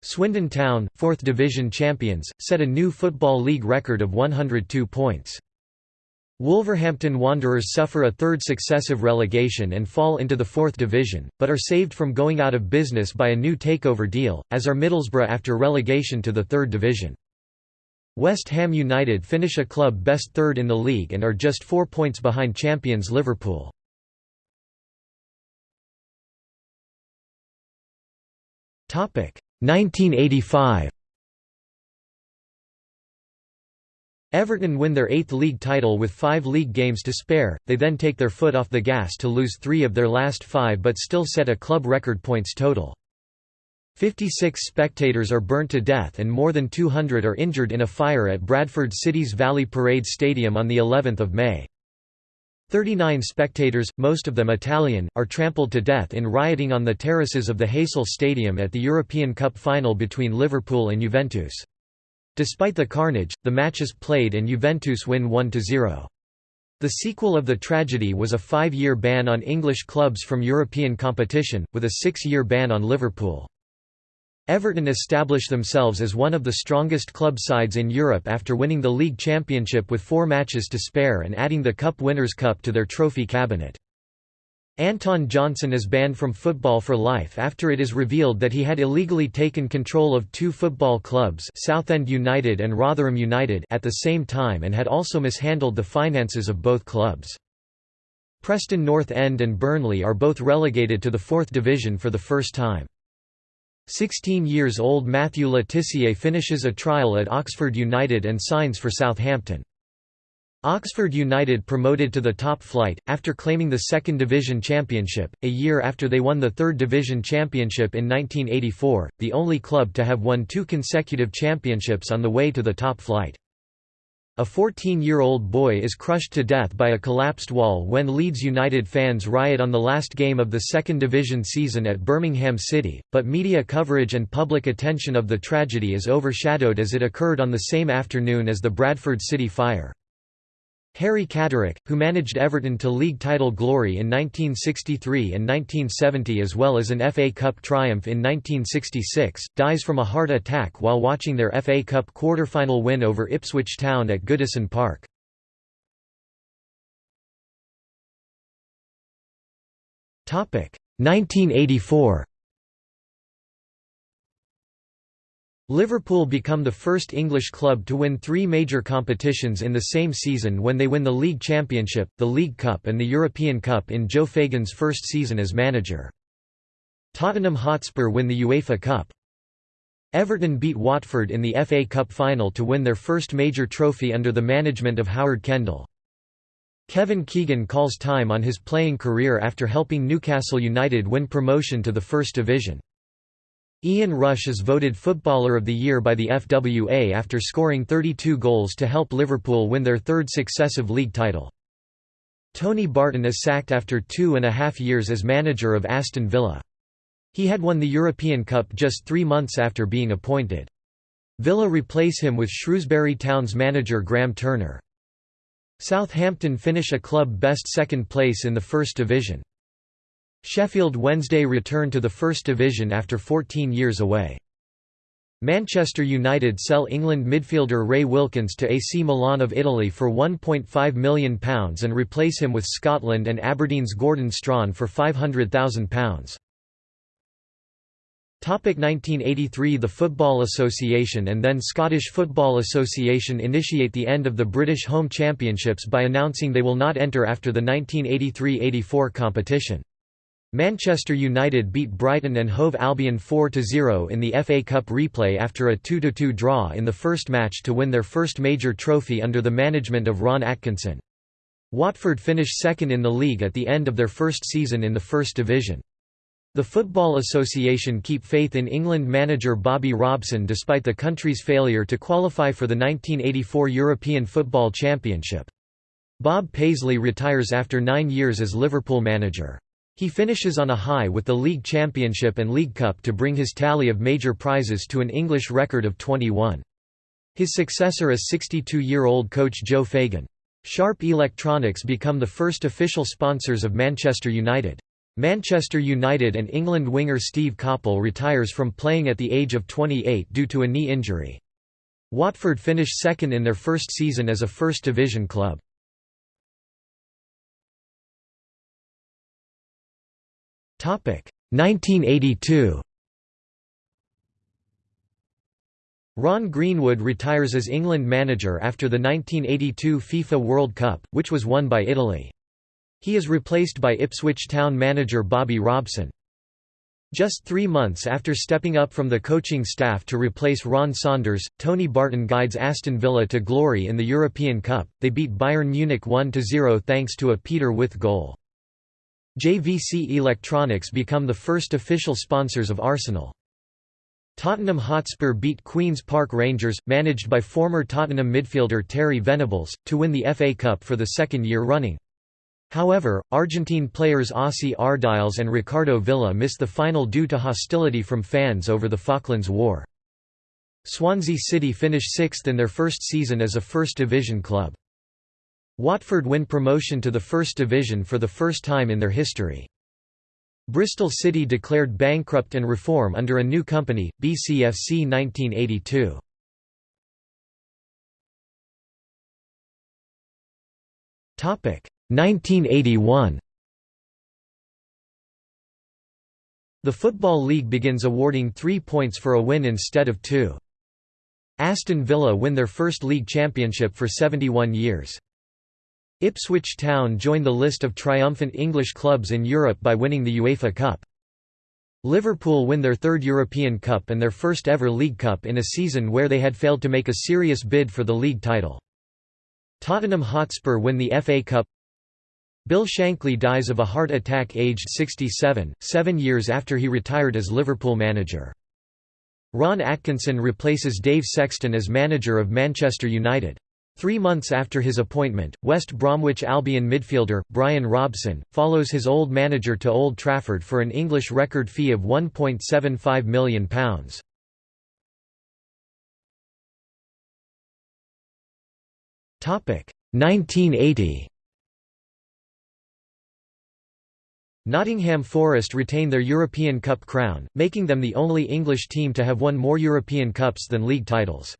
Swindon Town, Fourth Division champions, set a new Football League record of 102 points. Wolverhampton Wanderers suffer a third successive relegation and fall into the Fourth Division, but are saved from going out of business by a new takeover deal, as are Middlesbrough after relegation to the Third Division. West Ham United finish a club best third in the league and are just four points behind champions Liverpool. Topic 1985. Everton win their eighth league title with five league games to spare, they then take their foot off the gas to lose three of their last five but still set a club record points total. 56 spectators are burnt to death and more than 200 are injured in a fire at Bradford City's Valley Parade Stadium on the 11th of May. 39 spectators, most of them Italian, are trampled to death in rioting on the terraces of the Heysel Stadium at the European Cup final between Liverpool and Juventus. Despite the carnage, the match is played and Juventus win 1–0. The sequel of the tragedy was a five-year ban on English clubs from European competition, with a six-year ban on Liverpool. Everton established themselves as one of the strongest club sides in Europe after winning the league championship with four matches to spare and adding the Cup Winners' Cup to their trophy cabinet. Anton Johnson is banned from football for life after it is revealed that he had illegally taken control of two football clubs Southend United and Rotherham United at the same time and had also mishandled the finances of both clubs. Preston North End and Burnley are both relegated to the fourth division for the first time. 16 years old Matthew Le Tissier finishes a trial at Oxford United and signs for Southampton. Oxford United promoted to the top flight, after claiming the second division championship, a year after they won the third division championship in 1984, the only club to have won two consecutive championships on the way to the top flight. A 14-year-old boy is crushed to death by a collapsed wall when Leeds United fans riot on the last game of the second division season at Birmingham City, but media coverage and public attention of the tragedy is overshadowed as it occurred on the same afternoon as the Bradford City fire. Harry Catterick, who managed Everton to league title glory in 1963 and 1970 as well as an FA Cup triumph in 1966, dies from a heart attack while watching their FA Cup quarter-final win over Ipswich Town at Goodison Park. Topic 1984 Liverpool become the first English club to win three major competitions in the same season when they win the League Championship, the League Cup and the European Cup in Joe Fagan's first season as manager. Tottenham Hotspur win the UEFA Cup. Everton beat Watford in the FA Cup final to win their first major trophy under the management of Howard Kendall. Kevin Keegan calls time on his playing career after helping Newcastle United win promotion to the First Division. Ian Rush is voted Footballer of the Year by the FWA after scoring 32 goals to help Liverpool win their third successive league title. Tony Barton is sacked after two and a half years as manager of Aston Villa. He had won the European Cup just three months after being appointed. Villa replace him with Shrewsbury Town's manager Graham Turner. Southampton finish a club best second place in the First Division. Sheffield Wednesday return to the First Division after 14 years away. Manchester United sell England midfielder Ray Wilkins to AC Milan of Italy for £1.5 million and replace him with Scotland and Aberdeen's Gordon Strachan for £500,000. 1983 The Football Association and then Scottish Football Association initiate the end of the British Home Championships by announcing they will not enter after the 1983–84 competition. Manchester United beat Brighton and Hove Albion 4–0 in the FA Cup replay after a 2–2 draw in the first match to win their first major trophy under the management of Ron Atkinson. Watford finished second in the league at the end of their first season in the First Division. The Football Association keep faith in England manager Bobby Robson despite the country's failure to qualify for the 1984 European Football Championship. Bob Paisley retires after nine years as Liverpool manager. He finishes on a high with the League Championship and League Cup to bring his tally of major prizes to an English record of 21. His successor is 62-year-old coach Joe Fagan. Sharp Electronics become the first official sponsors of Manchester United. Manchester United and England winger Steve Coppell retires from playing at the age of 28 due to a knee injury. Watford finish second in their first season as a First Division club. 1982 Ron Greenwood retires as England manager after the 1982 FIFA World Cup, which was won by Italy. He is replaced by Ipswich Town manager Bobby Robson. Just three months after stepping up from the coaching staff to replace Ron Saunders, Tony Barton guides Aston Villa to glory in the European Cup. They beat Bayern Munich 1–0 thanks to a Peter Withe goal. JVC Electronics become the first official sponsors of Arsenal. Tottenham Hotspur beat Queen's Park Rangers, managed by former Tottenham midfielder Terry Venables, to win the FA Cup for the second year running. However, Argentine players Ossie Ardiles and Ricardo Villa missed the final due to hostility from fans over the Falklands War. Swansea City finish sixth in their first season as a First Division club. Watford win promotion to the First Division for the first time in their history. Bristol City declared bankrupt and reform under a new company, BCFC 1982. Topic 1981. The Football League begins awarding three points for a win instead of two. Aston Villa win their first league championship for 71 years. Ipswich Town join the list of triumphant English clubs in Europe by winning the UEFA Cup. Liverpool win their third European Cup and their first ever League Cup in a season where they had failed to make a serious bid for the league title. Tottenham Hotspur win the FA Cup Bill Shankly dies of a heart attack aged 67, seven years after he retired as Liverpool manager. Ron Atkinson replaces Dave Sexton as manager of Manchester United. Three months after his appointment, West Bromwich Albion midfielder, Brian Robson, follows his old manager to Old Trafford for an English record fee of £1.75 million. Topic 1980 Nottingham Forest retain their European Cup crown, making them the only English team to have won more European Cups than league titles.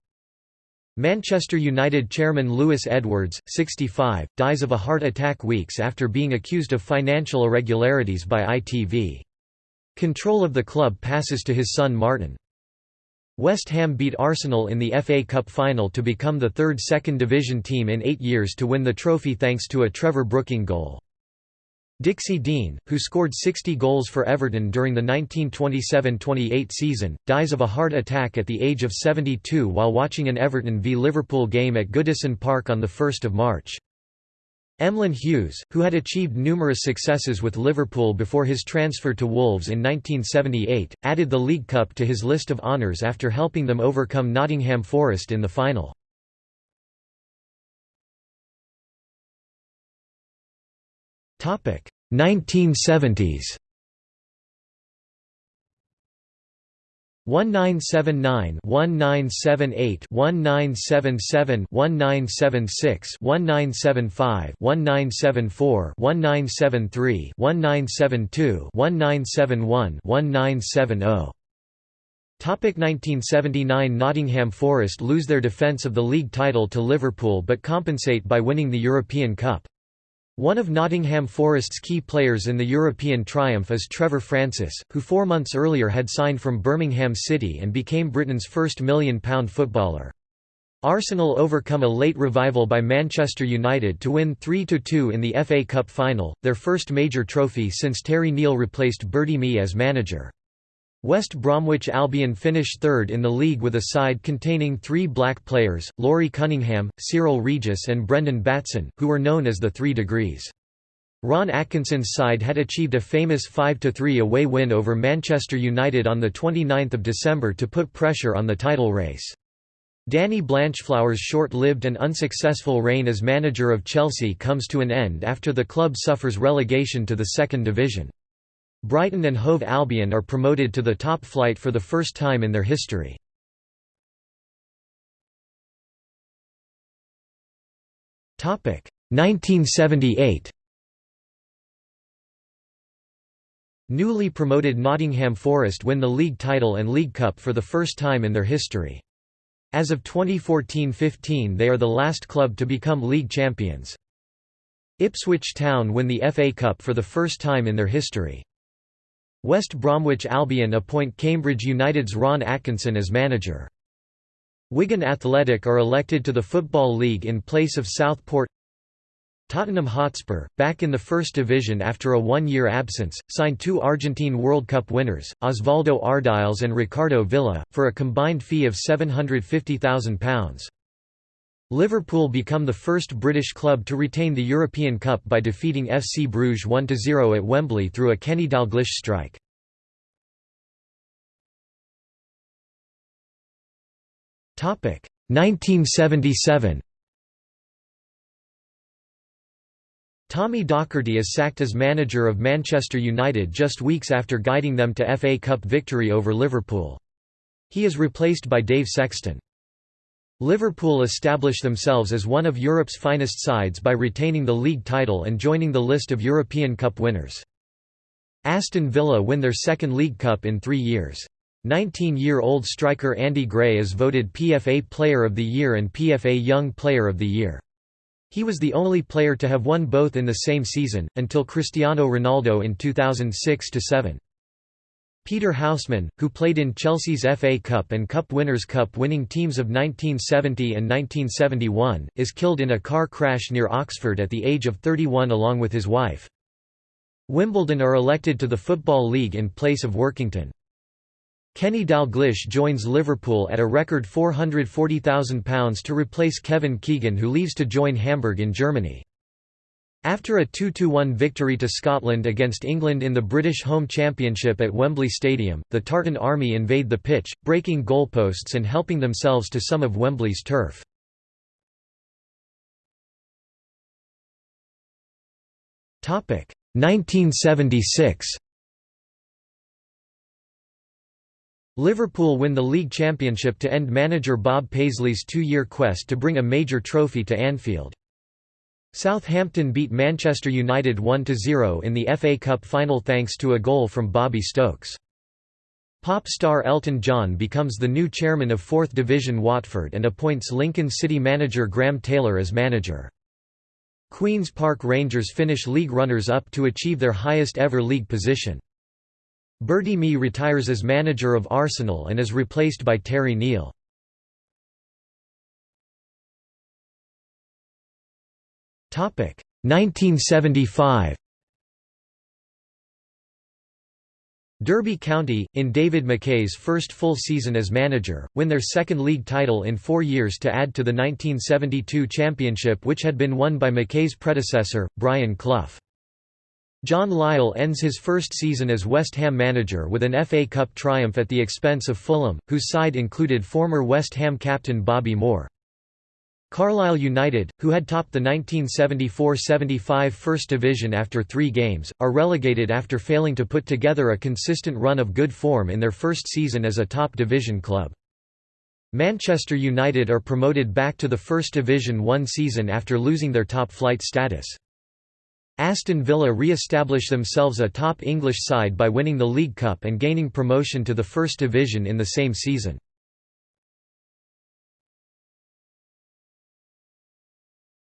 Manchester United chairman Louis Edwards, 65, dies of a heart attack weeks after being accused of financial irregularities by ITV. Control of the club passes to his son Martin. West Ham beat Arsenal in the FA Cup final to become the third second division team in eight years to win the trophy thanks to a Trevor Brooking goal. Dixie Dean, who scored 60 goals for Everton during the 1927–28 season, dies of a heart attack at the age of 72 while watching an Everton v Liverpool game at Goodison Park on 1 March. Emlyn Hughes, who had achieved numerous successes with Liverpool before his transfer to Wolves in 1978, added the League Cup to his list of honours after helping them overcome Nottingham Forest in the final. Topic 1970s 1979 1978 1977 1976 1975 1974 1973 1972 1971 1970 Topic 1979 Nottingham Forest lose their defence of the league title to Liverpool but compensate by winning the European Cup. One of Nottingham Forest's key players in the European triumph is Trevor Francis, who four months earlier had signed from Birmingham City and became Britain's first million-pound footballer. Arsenal overcome a late revival by Manchester United to win 3–2 in the FA Cup final, their first major trophy since Terry Neill replaced Bertie Mee as manager. West Bromwich Albion finished third in the league with a side containing three black players, Laurie Cunningham, Cyril Regis and Brendan Batson, who were known as the Three Degrees. Ron Atkinson's side had achieved a famous 5–3 away win over Manchester United on 29 December to put pressure on the title race. Danny Blanchflower's short-lived and unsuccessful reign as manager of Chelsea comes to an end after the club suffers relegation to the second division. Brighton and Hove Albion are promoted to the top flight for the first time in their history. Topic 1978. Newly promoted Nottingham Forest win the league title and League Cup for the first time in their history. As of 2014–15 they are the last club to become league champions. Ipswich Town win the FA Cup for the first time in their history. West Bromwich Albion appoint Cambridge United's Ron Atkinson as manager. Wigan Athletic are elected to the Football League in place of Southport Tottenham Hotspur, back in the First Division after a one-year absence, signed two Argentine World Cup winners, Osvaldo Ardiles and Ricardo Villa, for a combined fee of £750,000. Liverpool become the first British club to retain the European Cup by defeating FC Bruges 1–0 at Wembley through a Kenny Dalglish strike. Topic 1977. Tommy Docherty is sacked as manager of Manchester United just weeks after guiding them to FA Cup victory over Liverpool. He is replaced by Dave Sexton. Liverpool establish themselves as one of Europe's finest sides by retaining the league title and joining the list of European Cup winners. Aston Villa win their second League Cup in three years. 19-year-old striker Andy Gray is voted PFA Player of the Year and PFA Young Player of the Year. He was the only player to have won both in the same season, until Cristiano Ronaldo in 2006–7. Peter Houseman, who played in Chelsea's FA Cup and Cup Winners' Cup winning teams of 1970 and 1971, is killed in a car crash near Oxford at the age of 31 along with his wife. Wimbledon are elected to the Football League in place of Workington. Kenny Dalglish joins Liverpool at a record £440,000 to replace Kevin Keegan who leaves to join Hamburg in Germany. After a 2–1 victory to Scotland against England in the British Home Championship at Wembley Stadium, the Tartan Army invade the pitch, breaking goalposts and helping themselves to some of Wembley's turf. Topic 1976. Liverpool win the league championship to end manager Bob Paisley's two-year quest to bring a major trophy to Anfield. Southampton beat Manchester United 1–0 in the FA Cup final thanks to a goal from Bobby Stokes. Pop star Elton John becomes the new chairman of 4th Division Watford and appoints Lincoln City manager Graham Taylor as manager. Queen's Park Rangers finish league runners-up to achieve their highest ever league position. Bertie Mee retires as manager of Arsenal and is replaced by Terry Neill. 1975 Derby County, in David Mackay's first full season as manager, win their second league title in four years to add to the 1972 championship which had been won by McKay's predecessor, Brian Clough. John Lyall ends his first season as West Ham manager with an FA Cup triumph at the expense of Fulham, whose side included former West Ham captain Bobby Moore. Carlisle United, who had topped the 1974–75 First Division after three games, are relegated after failing to put together a consistent run of good form in their first season as a top division club. Manchester United are promoted back to the First Division one season after losing their top-flight status. Aston Villa re-establish themselves a top English side by winning the League Cup and gaining promotion to the First Division in the same season.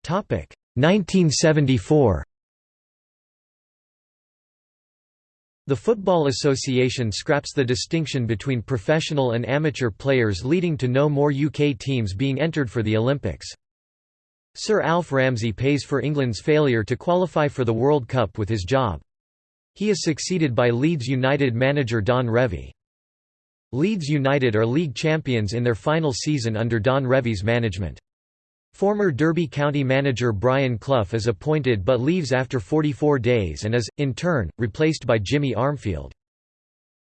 1974 The Football Association scraps the distinction between professional and amateur players leading to no more UK teams being entered for the Olympics. Sir Alf Ramsey pays for England's failure to qualify for the World Cup with his job. He is succeeded by Leeds United manager Don Revie. Leeds United are league champions in their final season under Don Revie's management. Former Derby County manager Brian Clough is appointed but leaves after 44 days and is, in turn, replaced by Jimmy Armfield.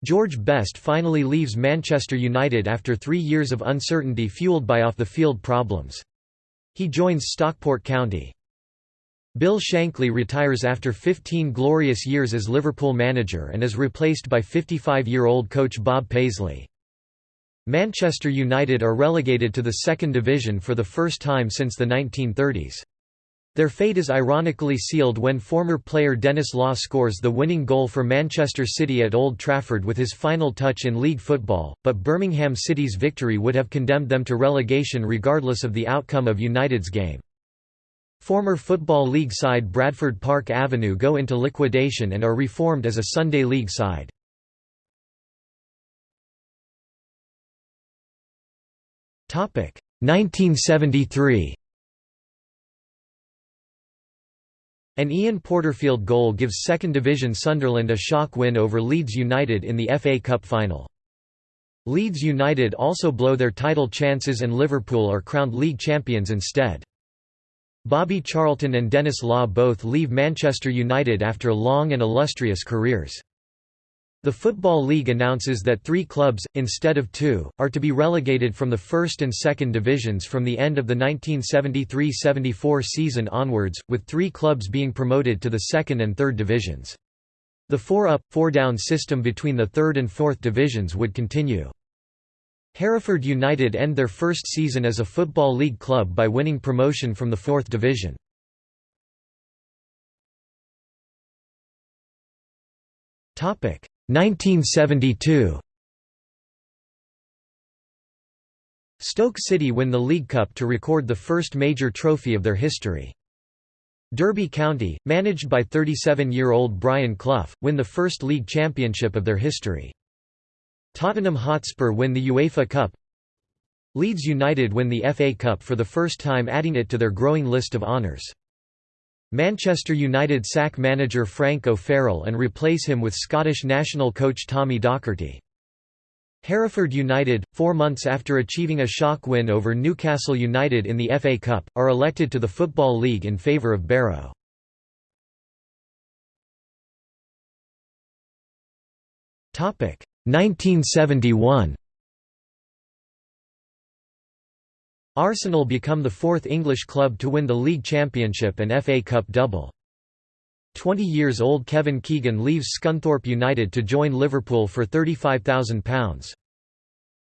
George Best finally leaves Manchester United after three years of uncertainty fueled by off-the-field problems. He joins Stockport County. Bill Shankly retires after 15 glorious years as Liverpool manager and is replaced by 55-year-old coach Bob Paisley. Manchester United are relegated to the second division for the first time since the 1930s. Their fate is ironically sealed when former player Denis Law scores the winning goal for Manchester City at Old Trafford with his final touch in league football, but Birmingham City's victory would have condemned them to relegation regardless of the outcome of United's game. Former Football League side Bradford Park Avenue go into liquidation and are reformed as a Sunday League side. 1973 An Ian Porterfield goal gives second division Sunderland a shock win over Leeds United in the FA Cup final. Leeds United also blow their title chances and Liverpool are crowned league champions instead. Bobby Charlton and Denis Law both leave Manchester United after long and illustrious careers. The Football League announces that three clubs, instead of two, are to be relegated from the first and second divisions from the end of the 1973–74 season onwards, with three clubs being promoted to the second and third divisions. The four-up, four-down system between the third and fourth divisions would continue. Hereford United end their first season as a Football League club by winning promotion from the fourth division. Topic 1972 Stoke City win the League Cup to record the first major trophy of their history. Derby County, managed by 37-year-old Brian Clough, win the first league championship of their history. Tottenham Hotspur win the UEFA Cup. Leeds United win the FA Cup for the first time adding it to their growing list of honours. Manchester United sack manager Frank O'Farrell and replace him with Scottish national coach Tommy Docherty. Hereford United, four months after achieving a shock win over Newcastle United in the FA Cup, are elected to the Football League in favour of Barrow. Topic 1971. Arsenal become the fourth English club to win the league championship and FA Cup double. 20 years old Kevin Keegan leaves Scunthorpe United to join Liverpool for £35,000.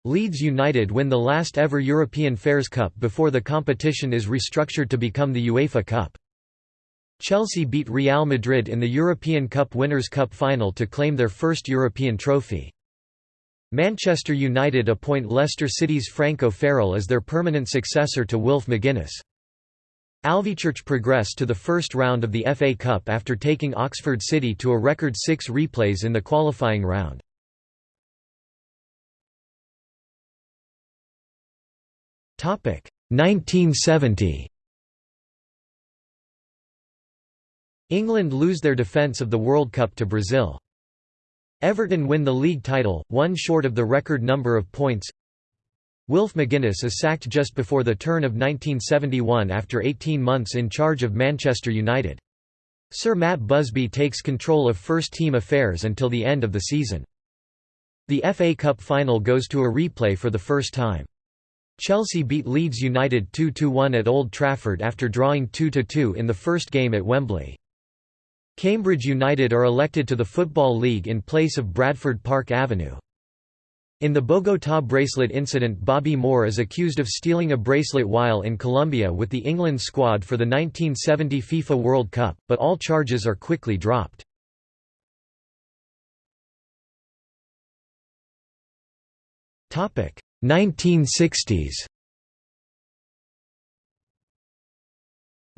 Leeds United win the last ever European Fairs Cup before the competition is restructured to become the UEFA Cup. Chelsea beat Real Madrid in the European Cup Winners' Cup final to claim their first European trophy. Manchester United appoint Leicester City's Frank O'Farrell as their permanent successor to Wilf McGuinness. Alvechurch progress to the first round of the FA Cup after taking Oxford City to a record six replays in the qualifying round. Topic 1970. England lose their defence of the World Cup to Brazil. Everton win the league title, one short of the record number of points. Wilf McGuinness is sacked just before the turn of 1971 after 18 months in charge of Manchester United. Sir Matt Busby takes control of first-team affairs until the end of the season. The FA Cup final goes to a replay for the first time. Chelsea beat Leeds United 2–1 at Old Trafford after drawing 2–2 in the first game at Wembley. Cambridge United are elected to the Football League in place of Bradford Park Avenue. In the Bogotá bracelet incident Bobby Moore is accused of stealing a bracelet while in Colombia with the England squad for the 1970 FIFA World Cup, but all charges are quickly dropped. Topic 1960s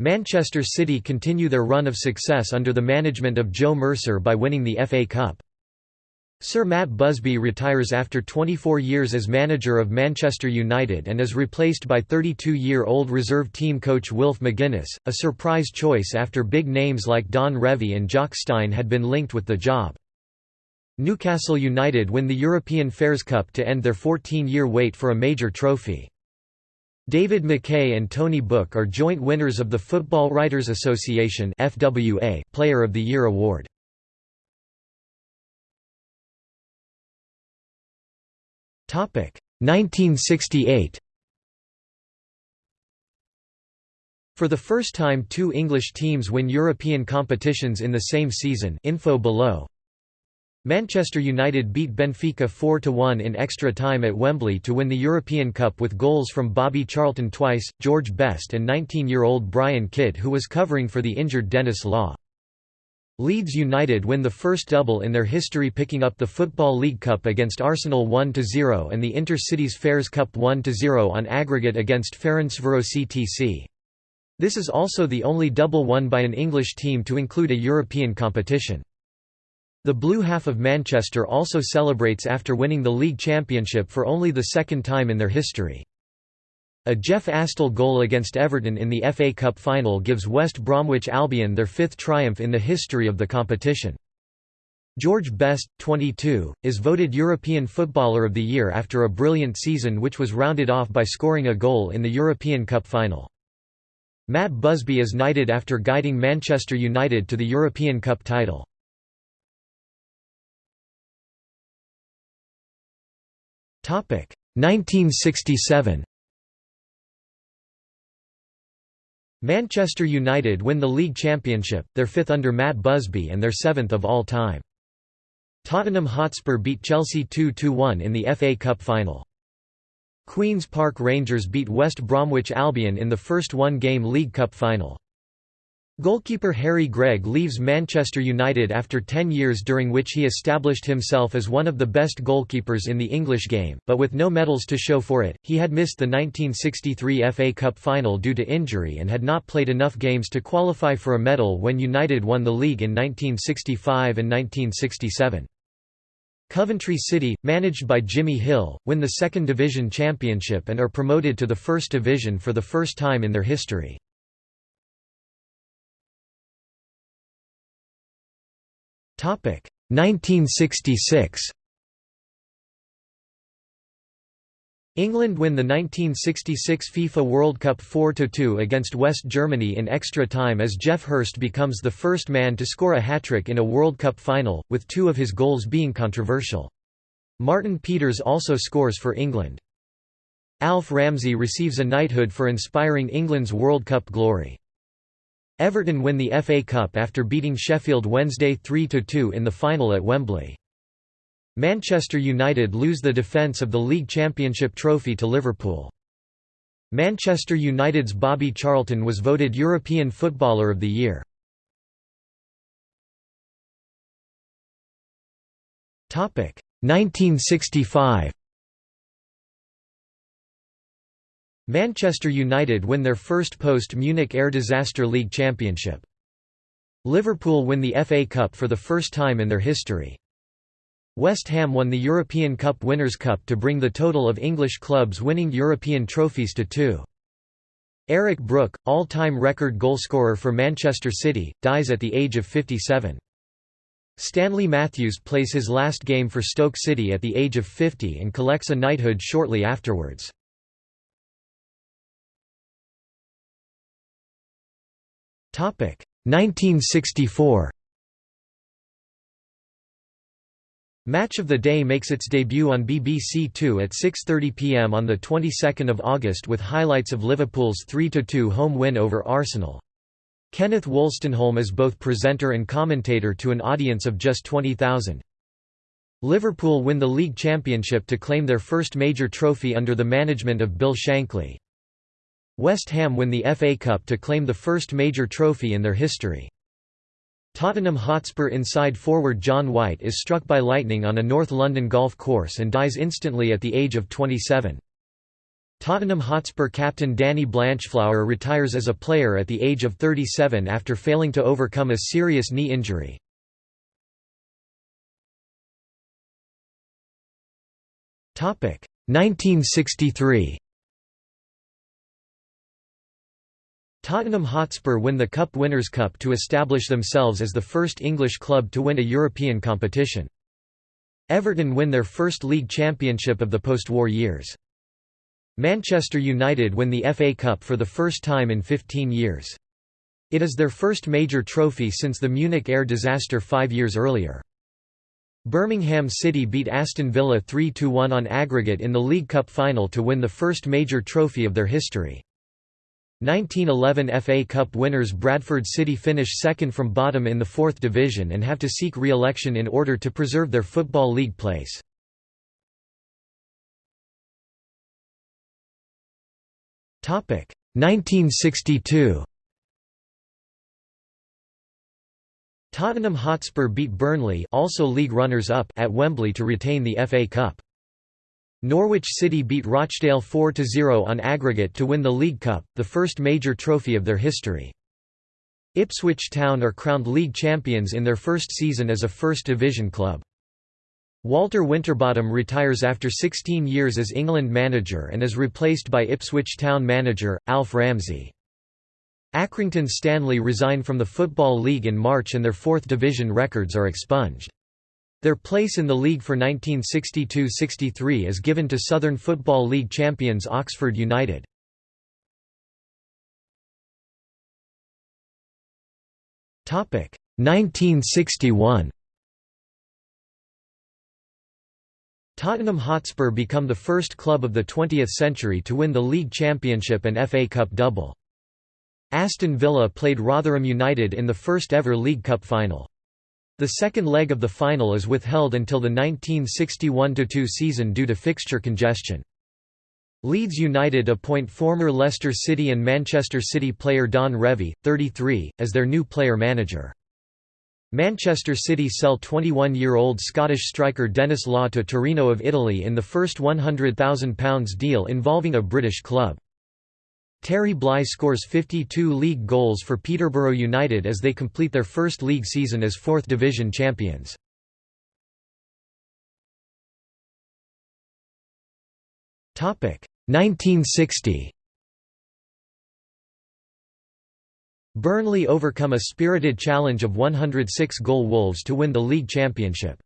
Manchester City continue their run of success under the management of Joe Mercer by winning the FA Cup. Sir Matt Busby retires after 24 years as manager of Manchester United and is replaced by 32-year-old reserve team coach Wilf McGuinness, a surprise choice after big names like Don Revie and Jock Stein had been linked with the job. Newcastle United win the European Fairs Cup to end their 14-year wait for a major trophy. David Mackay and Tony Book are joint winners of the Football Writers Association FWA Player of the Year award. Topic 1968 For the first time two English teams win European competitions in the same season. Info below Manchester United beat Benfica 4–1 in extra time at Wembley to win the European Cup with goals from Bobby Charlton twice, George Best and 19-year-old Brian Kidd who was covering for the injured Denis Law. Leeds United win the first double in their history picking up the Football League Cup against Arsenal 1–0 and the Inter-Cities Fairs Cup 1–0 on aggregate against Ferencváros CTC. This is also the only double won by an English team to include a European competition. The blue half of Manchester also celebrates after winning the league championship for only the second time in their history. A Jeff Astle goal against Everton in the FA Cup final gives West Bromwich Albion their fifth triumph in the history of the competition. George Best, 22, is voted European Footballer of the Year after a brilliant season which was rounded off by scoring a goal in the European Cup final. Matt Busby is knighted after guiding Manchester United to the European Cup title. 1967 Manchester United win the league championship, their fifth under Matt Busby and their seventh of all time. Tottenham Hotspur beat Chelsea 2–1 in the FA Cup final. Queen's Park Rangers beat West Bromwich Albion in the first one-game League Cup final. Goalkeeper Harry Gregg leaves Manchester United after 10 years during which he established himself as one of the best goalkeepers in the English game, but with no medals to show for it. He had missed the 1963 FA Cup final due to injury and had not played enough games to qualify for a medal when United won the league in 1965 and 1967. Coventry City, managed by Jimmy Hill, win the Second Division Championship and are promoted to the First Division for the first time in their history. 1966 1966 England win the 1966 FIFA World Cup 4–2 against West Germany in extra time as Geoff Hurst becomes the first man to score a hat-trick in a World Cup final, with two of his goals being controversial. Martin Peters also scores for England. Alf Ramsey receives a knighthood for inspiring England's World Cup glory. Everton win the FA Cup after beating Sheffield Wednesday 3–2 in the final at Wembley. Manchester United lose the defence of the League Championship trophy to Liverpool. Manchester United's Bobby Charlton was voted European Footballer of the Year. Topic 1965 Manchester United win their first post-Munich Air Disaster League Championship. Liverpool win the FA Cup for the first time in their history. West Ham won the European Cup Winners' Cup to bring the total of English clubs winning European trophies to two. Eric Brook, all-time record goalscorer for Manchester City, dies at the age of 57. Stanley Matthews plays his last game for Stoke City at the age of 50 and collects a knighthood shortly afterwards. 1964 Match of the Day makes its debut on BBC Two at 6.30 pm on the 22nd of August with highlights of Liverpool's 3–2 home win over Arsenal. Kenneth Wolstenholme is both presenter and commentator to an audience of just 20,000. Liverpool win the league championship to claim their first major trophy under the management of Bill Shankly. West Ham win the FA Cup to claim the first major trophy in their history. Tottenham Hotspur inside forward John White is struck by lightning on a North London golf course and dies instantly at the age of 27. Tottenham Hotspur captain Danny Blanchflower retires as a player at the age of 37 after failing to overcome a serious knee injury. Topic 1963 Tottenham Hotspur win the Cup Winners' Cup to establish themselves as the first English club to win a European competition. Everton win their first league championship of the post-war years. Manchester United win the FA Cup for the first time in 15 years. It is their first major trophy since the Munich air disaster five years earlier. Birmingham City beat Aston Villa 3–1 on aggregate in the League Cup final to win the first major trophy of their history. 1911 FA Cup winners Bradford City finish second from bottom in the fourth division and have to seek re-election in order to preserve their Football League place. Topic 1962. Tottenham Hotspur beat Burnley, also league runners-up, at Wembley to retain the FA Cup. Norwich City beat Rochdale 4–0 on aggregate to win the League Cup, the first major trophy of their history. Ipswich Town are crowned league champions in their first season as a First Division club. Walter Winterbottom retires after 16 years as England manager and is replaced by Ipswich Town manager, Alf Ramsey. Accrington Stanley resign from the Football League in March and their fourth division records are expunged. Their place in the league for 1962–63 is given to Southern Football League champions Oxford United. Topic 1961. Tottenham Hotspur become the first club of the 20th century to win the league championship and FA Cup double. Aston Villa played Rotherham United in the first ever League Cup final. The second leg of the final is withheld until the 1961–2 season due to fixture congestion. Leeds United appoint former Leicester City and Manchester City player Don Revie, 33, as their new player-manager. Manchester City sell 21-year-old Scottish striker Denis Law to Torino of Italy in the first £100,000 deal involving a British club. Terry Bly scores 52 league goals for Peterborough United as they complete their first league season as 4th Division champions. Topic 1960. Burnley overcome a spirited challenge of 106 goal Wolves to win the league championship.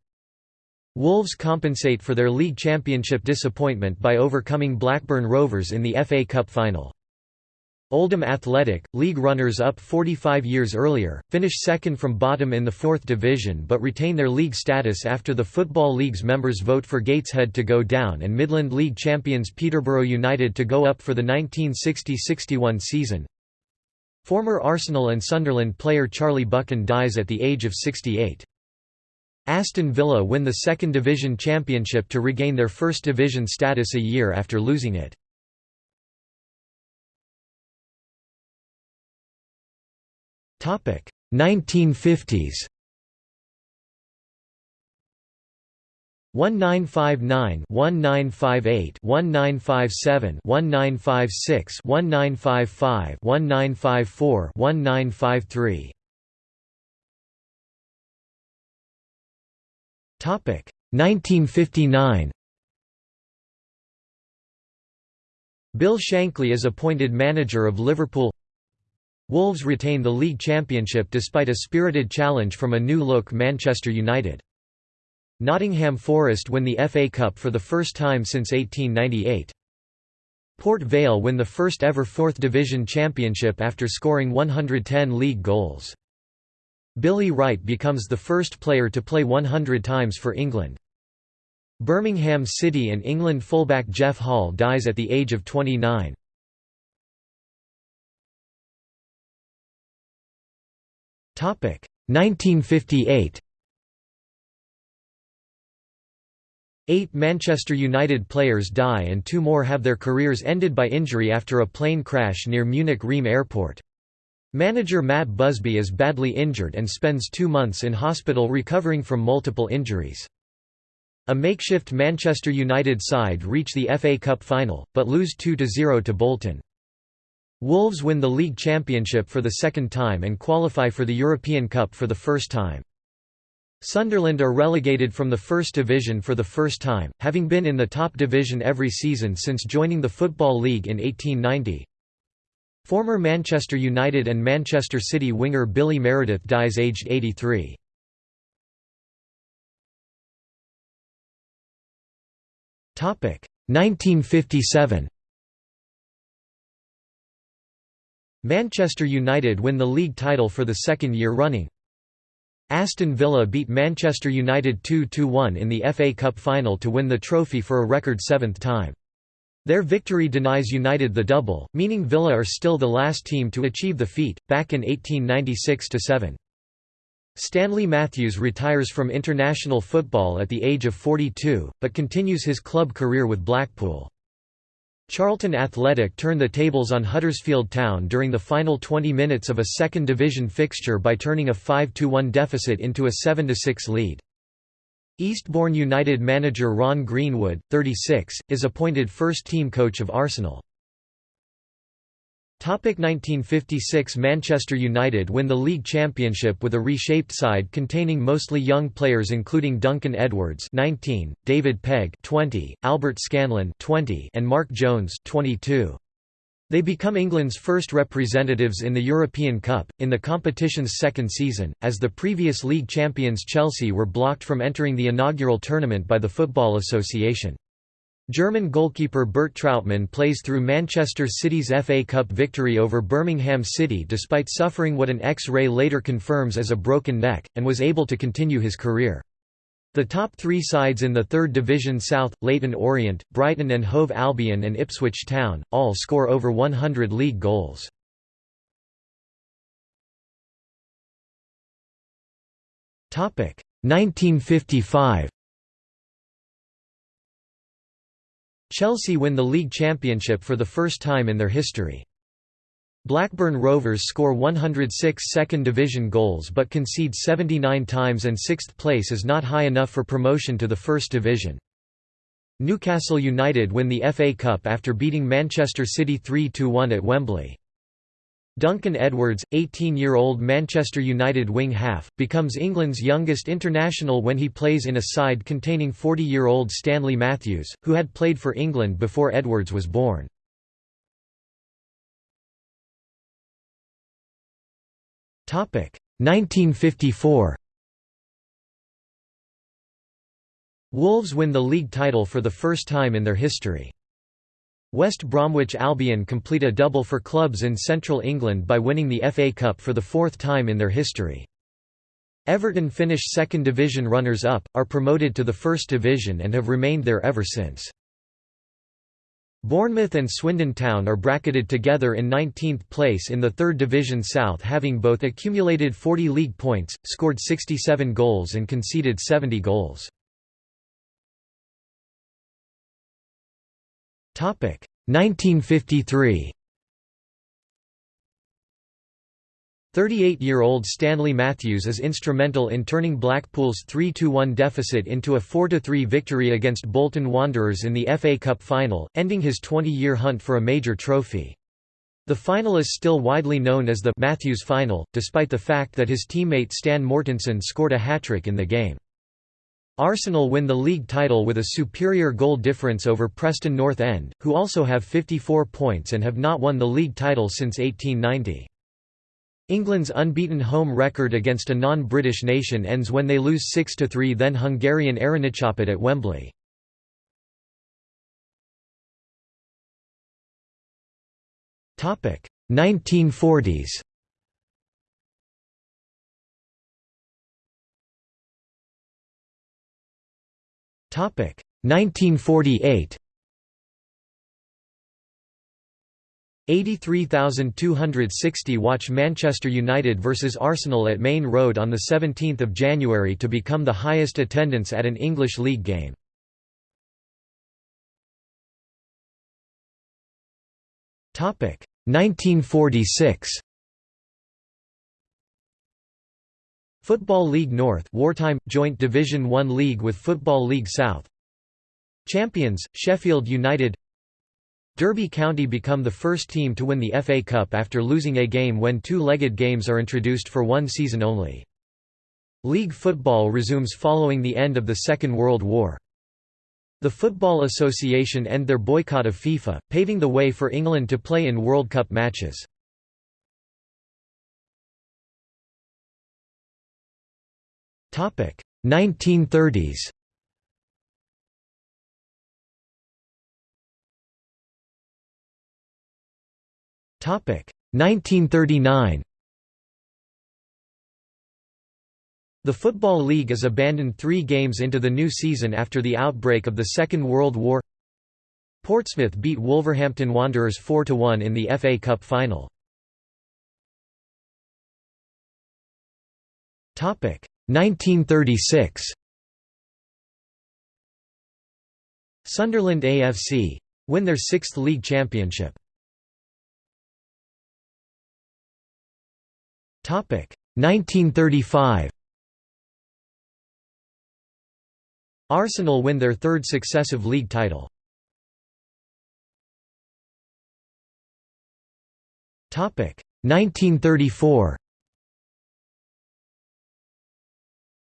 Wolves compensate for their league championship disappointment by overcoming Blackburn Rovers in the FA Cup final. Oldham Athletic, league runners-up 45 years earlier, finish second from bottom in the fourth division but retain their league status after the Football League's members vote for Gateshead to go down and Midland League champions Peterborough United to go up for the 1960–61 season. Former Arsenal and Sunderland player Charlie Buchan dies at the age of 68. Aston Villa win the Second Division Championship to regain their First Division status a year after losing it. Topic. 1950s 1959 1958 1957 1956 1955 1954 1953 Topic. 1959 Bill Shankly is appointed manager of Liverpool Wolves retain the league championship despite a spirited challenge from a new-look Manchester United. Nottingham Forest win the FA Cup for the first time since 1898. Port Vale win the first ever Fourth Division championship after scoring 110 league goals. Billy Wright becomes the first player to play 100 times for England. Birmingham City and England fullback Jeff Hall dies at the age of 29. 1958. Eight Manchester United players die and two more have their careers ended by injury after a plane crash near Munich Riem Airport. Manager Matt Busby is badly injured and spends two months in hospital recovering from multiple injuries. A makeshift Manchester United side reach the FA Cup final, but lose 2–0 to Bolton. Wolves win the league championship for the second time and qualify for the European Cup for the first time. Sunderland are relegated from the First Division for the first time, having been in the top division every season since joining the Football League in 1890. Former Manchester United and Manchester City winger Billy Meredith dies aged 83. Topic 1957. Manchester United win the league title for the second year running. Aston Villa beat Manchester United 2–1 in the FA Cup final to win the trophy for a record seventh time. Their victory denies United the double, meaning Villa are still the last team to achieve the feat, back in 1896–7. Stanley Matthews retires from international football at the age of 42, but continues his club career with Blackpool. Charlton Athletic turn the tables on Huddersfield Town during the final 20 minutes of a second division fixture by turning a 5–1 deficit into a 7–6 lead. Eastbourne United manager Ron Greenwood, 36, is appointed first-team coach of Arsenal. 1956 Manchester United win the league championship with a reshaped side containing mostly young players including Duncan Edwards 19, David Pegg 20, Albert Scanlon 20, and Mark Jones 22. They become England's first representatives in the European Cup, in the competition's second season, as the previous league champions Chelsea were blocked from entering the inaugural tournament by the Football Association. German goalkeeper Bert Trautmann plays through Manchester City's FA Cup victory over Birmingham City despite suffering what an X-ray later confirms as a broken neck, and was able to continue his career. The top three sides in the Third Division South, Leyton Orient, Brighton and Hove Albion and Ipswich Town, all score over 100 league goals. Topic 1955. Chelsea win the league championship for the first time in their history. Blackburn Rovers score 106 second division goals but concede 79 times and sixth place is not high enough for promotion to the first division. Newcastle United win the FA Cup after beating Manchester City 3–1 at Wembley. Duncan Edwards, 18-year-old Manchester United wing-half, becomes England's youngest international when he plays in a side containing 40-year-old Stanley Matthews, who had played for England before Edwards was born. Topic 1954 Wolves win the league title for the first time in their history. West Bromwich Albion complete a double for clubs in central England by winning the FA Cup for the fourth time in their history. Everton finish second division runners-up, are promoted to the first division and have remained there ever since. Bournemouth and Swindon Town are bracketed together in 19th place in the 3rd Division South having both accumulated 40 league points, scored 67 goals and conceded 70 goals. 1953 38-year-old Stanley Matthews is instrumental in turning Blackpool's 3–1 deficit into a 4–3 victory against Bolton Wanderers in the FA Cup final, ending his 20-year hunt for a major trophy. The final is still widely known as the Matthews Final, despite the fact that his teammate Stan Mortensen scored a hat-trick in the game. Arsenal win the league title with a superior goal difference over Preston North End, who also have 54 points and have not won the league title since 1890. England's unbeaten home record against a non-British nation ends when they lose 6–3 then Hungarian Aranycsapat at Wembley. Topic 1940s. 1948. 83,260 watch Manchester United vs Arsenal at Maine Road on 17 January to become the highest attendance at an English league game. Topic 1946 Football League North wartime, joint Division One league with Football League South Champions, Sheffield United Derby County become the first team to win the FA Cup after losing a game when two-legged games are introduced for one season only. League football resumes following the end of the Second World War. The Football Association end their boycott of FIFA, paving the way for England to play in World Cup matches. 1930s Topic. 1939 The Football League is abandoned three games into the new season after the outbreak of the Second World War. Portsmouth beat Wolverhampton Wanderers 4–1 in the FA Cup final. 1936 Sunderland AFC. Win their sixth league championship. Topic 1935 Arsenal win their third successive league title. Topic 1934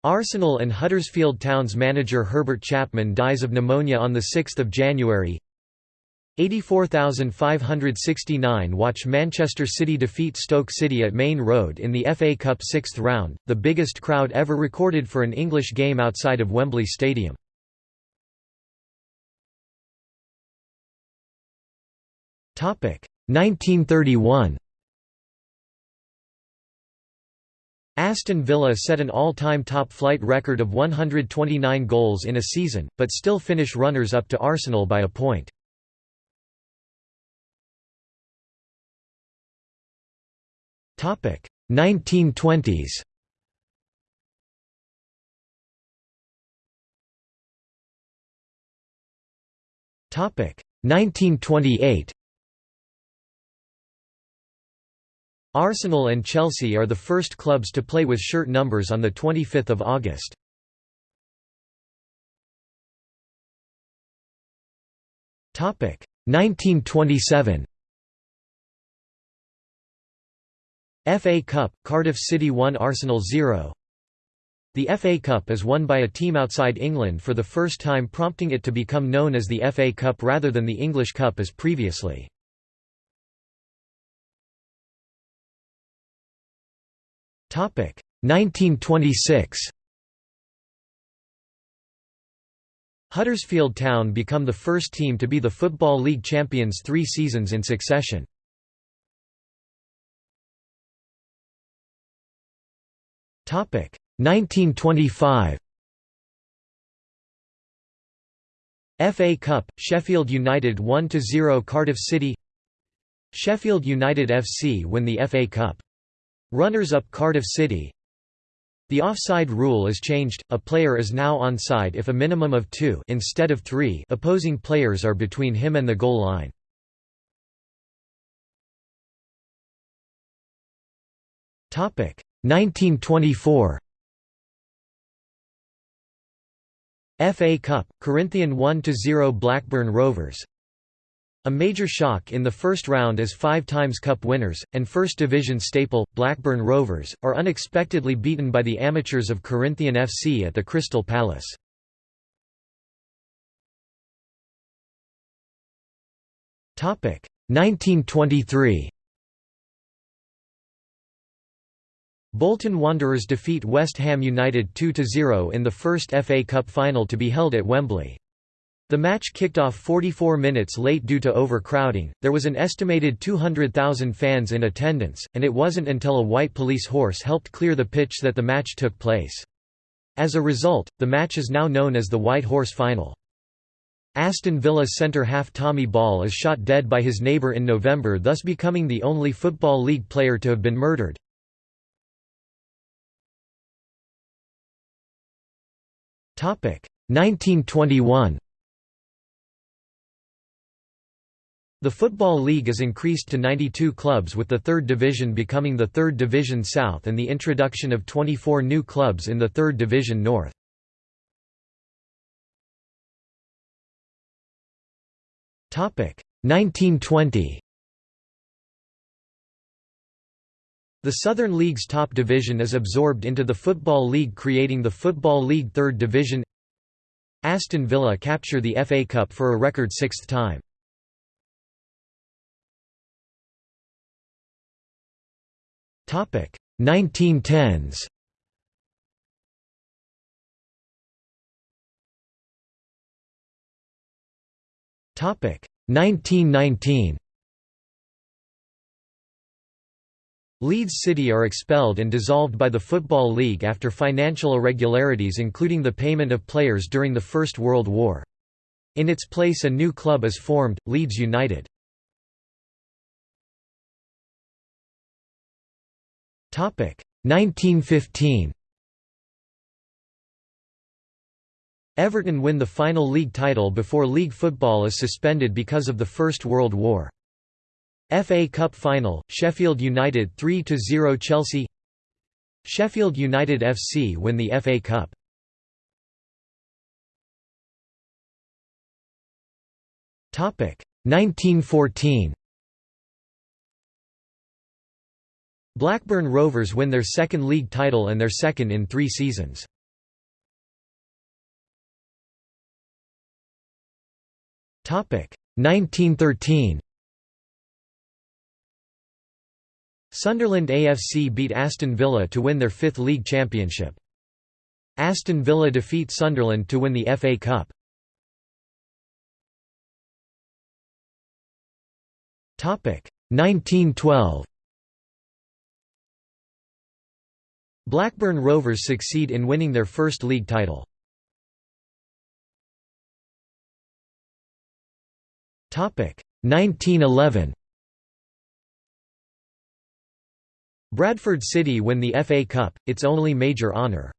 Arsenal and Huddersfield Town's manager Herbert Chapman dies of pneumonia on 6 January 84,569 Watch Manchester City defeat Stoke City at Maine Road in the FA Cup sixth round, the biggest crowd ever recorded for an English game outside of Wembley Stadium. Topic 1931 Aston Villa set an all-time top-flight record of 129 goals in a season, but still finish runners-up to Arsenal by a point. Topic 1920s. Topic 1928. Arsenal and Chelsea are the first clubs to play with shirt numbers on 25 August. Topic 1927. FA Cup, Cardiff City 1 Arsenal 0 The FA Cup is won by a team outside England for the first time prompting it to become known as the FA Cup rather than the English Cup as previously. 1926 Huddersfield Town become the first team to be the Football League champions three seasons in succession. Topic 1925. FA Cup, Sheffield United 1–0 Cardiff City Sheffield United FC win the FA Cup. Runners-up Cardiff City. The offside rule is changed, a player is now onside if a minimum of two instead of three opposing players are between him and the goal line. Topic 1924 FA Cup, Corinthian 1–0 Blackburn Rovers A major shock in the first round as five times Cup winners, and First Division staple, Blackburn Rovers, are unexpectedly beaten by the amateurs of Corinthian FC at the Crystal Palace. Topic 1923 Bolton Wanderers defeat West Ham United 2–0 in the first FA Cup final to be held at Wembley. The match kicked off 44 minutes late due to overcrowding, there was an estimated 200,000 fans in attendance, and it wasn't until a white police horse helped clear the pitch that the match took place. As a result, the match is now known as the White Horse Final. Aston Villa centre-half Tommy Ball is shot dead by his neighbour in November thus becoming the only Football League player to have been murdered. Topic 1921 The Football League is increased to 92 clubs with the third division becoming the Third Division South and the introduction of 24 new clubs in the Third Division North. Topic 1920 The Southern League's top division is absorbed into the Football League creating the Football League Third Division Aston Villa capture the FA Cup for a record sixth time. 1910s. Topic 1919. Leeds City are expelled and dissolved by the Football League after financial irregularities including the payment of players during the First World War. In its place a new club is formed, Leeds United. 1915. Everton win the final league title before league football is suspended because of the First World War. FA Cup Final, Sheffield United 3–0 Chelsea Sheffield United FC win the FA Cup. Topic 1914. Blackburn Rovers win their second league title and their second in three seasons. Topic 1913. Sunderland AFC beat Aston Villa to win their fifth league championship. Aston Villa defeat Sunderland to win the FA Cup. Topic 1912. Blackburn Rovers succeed in winning their first league title. Topic 1911. Bradford City win the FA Cup, its only major honour.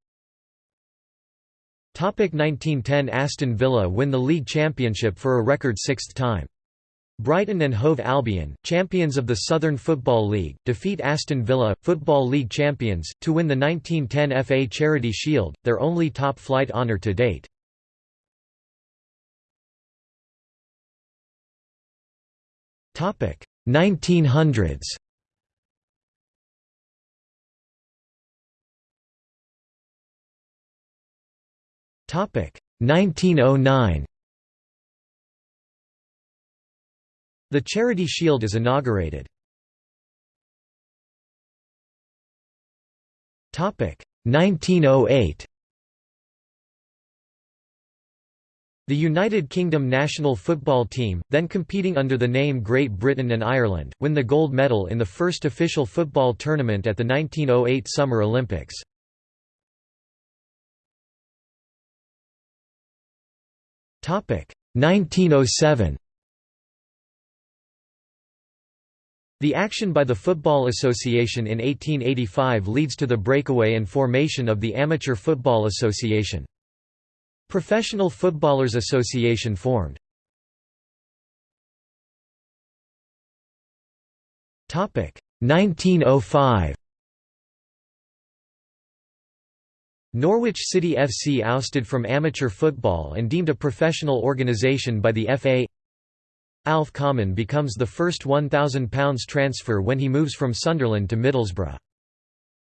1910 Aston Villa win the league championship for a record sixth time. Brighton and Hove Albion, champions of the Southern Football League, defeat Aston Villa, Football League champions, to win the 1910 FA Charity Shield, their only top-flight honour to date. Topic 1900s. Topic 1909. The Charity Shield is inaugurated. Topic 1908. The United Kingdom national football team, then competing under the name Great Britain and Ireland, win the gold medal in the first official football tournament at the 1908 Summer Olympics. Topic 1907. The action by the Football Association in 1885 leads to the breakaway and formation of the Amateur Football Association. Professional Footballers Association formed. Topic 1905. Norwich City FC ousted from amateur football and deemed a professional organisation by the FA. Alf Common becomes the first £1,000 transfer when he moves from Sunderland to Middlesbrough.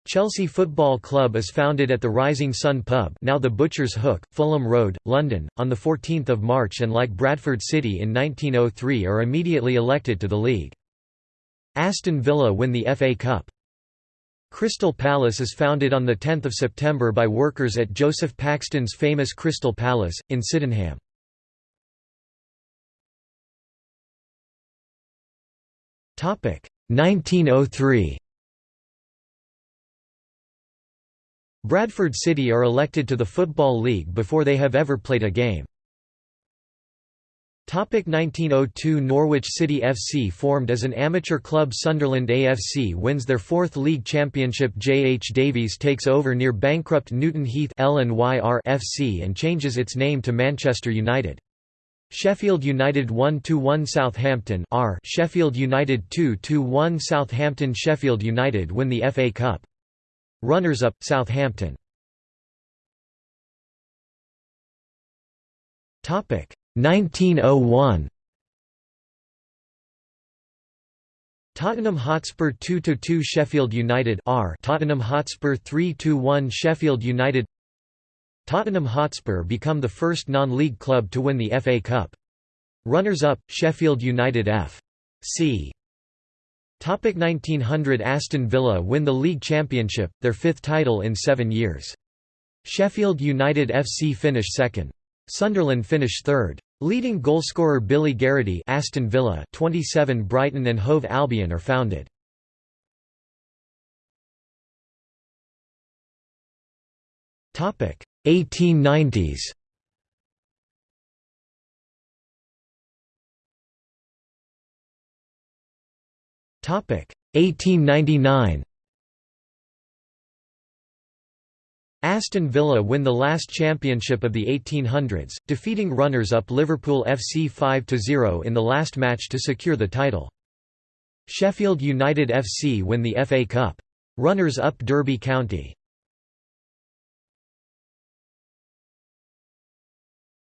Chelsea Football Club is founded at the Rising Sun Pub now the Butcher's Hook, Fulham Road, London, on 14 March and like Bradford City in 1903 are immediately elected to the league. Aston Villa win the FA Cup. Crystal Palace is founded on 10 September by workers at Joseph Paxton's famous Crystal Palace, in Sydenham. 1903 Bradford City are elected to the Football League before they have ever played a game. 1902 Norwich City FC formed as an amateur club Sunderland AFC wins their fourth league championship J. H. Davies takes over near bankrupt Newton Heath FC and changes its name to Manchester United. Sheffield United 1–1 Southampton R Sheffield United 2–1 Southampton Sheffield United win the FA Cup. Runners-up, Southampton. Topic 1901. Tottenham Hotspur 2–2 Sheffield United R Tottenham Hotspur 3–1 Sheffield United Tottenham Hotspur become the first non-league club to win the FA Cup. Runners-up, Sheffield United F. C. Topic 1900 Aston Villa win the league championship, their fifth title in seven years. Sheffield United FC finish second. Sunderland finish third. Leading goalscorer Billy Garraty Aston Villa 27 Brighton and Hove Albion are founded. Topic 1890s Topic 1899 Aston Villa win the last championship of the 1800s, defeating runners-up Liverpool FC 5–0 in the last match to secure the title. Sheffield United FC win the FA Cup. Runners-up Derby County.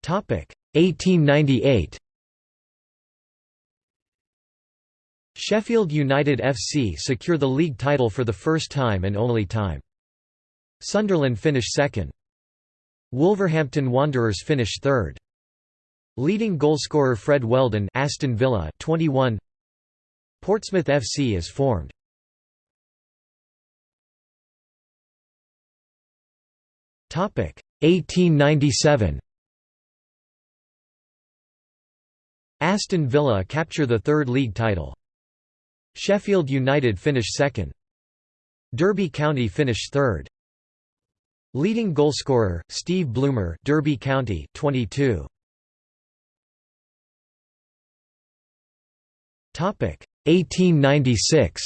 1898 Sheffield United FC secure the league title for the first time and only time. Sunderland finish second. Wolverhampton Wanderers finish third. Leading goalscorer Fred Wheldon Aston Villa 21 Portsmouth FC is formed. Topic 1897 Aston Villa capture the third league title. Sheffield United finish second. Derby County finish third. Leading goalscorer Steve Bloomer, Derby County, 22. Topic 1896.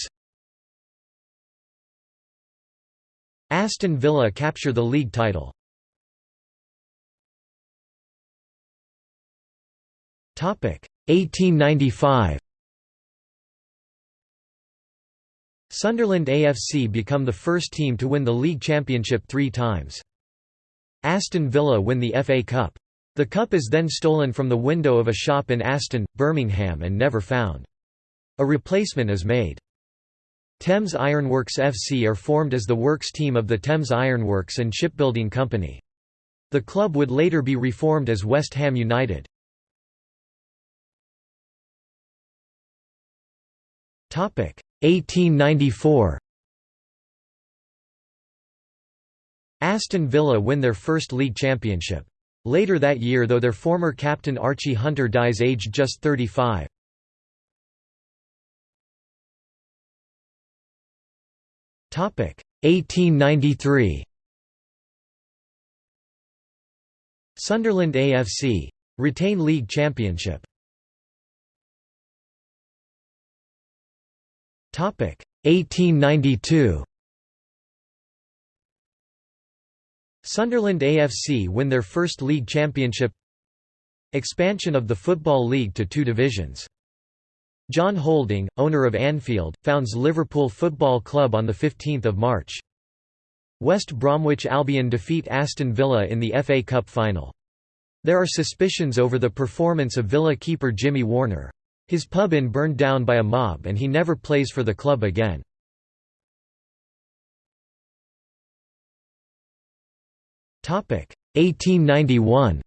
Aston Villa capture the league title. 1895. Sunderland AFC become the first team to win the league championship three times. Aston Villa win the FA Cup. The cup is then stolen from the window of a shop in Aston, Birmingham and never found. A replacement is made. Thames Ironworks FC are formed as the works team of the Thames Ironworks and Shipbuilding Company. The club would later be reformed as West Ham United. 1894 Aston Villa win their first league championship. Later that year though their former captain Archie Hunter dies aged just 35. Topic. 1893 Sunderland AFC retain league championship 1892 Sunderland AFC win their first league championship Expansion of the Football League to two divisions John Houlding, owner of Anfield, founds Liverpool Football Club on 15 March. West Bromwich Albion defeat Aston Villa in the FA Cup final. There are suspicions over the performance of Villa keeper Jimmy Warner. His pub inn burned down by a mob and he never plays for the club again. Topic 1891.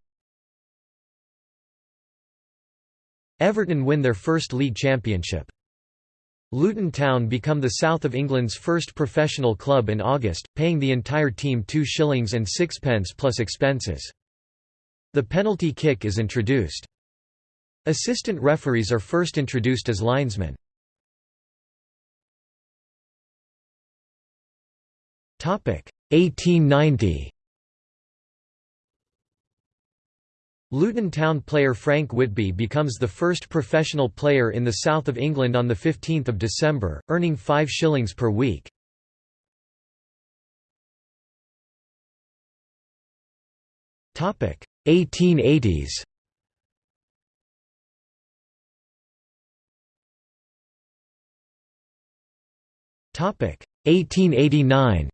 Everton win their first league championship. Luton Town become the south of England's first professional club in August, paying the entire team 2 shillings and sixpence plus expenses. The penalty kick is introduced. Assistant referees are first introduced as linesmen. Topic 1890. Luton Town player Frank Whitby becomes the first professional player in the south of England on 15 December, earning 5 shillings per week. Topic 1880s. 1889.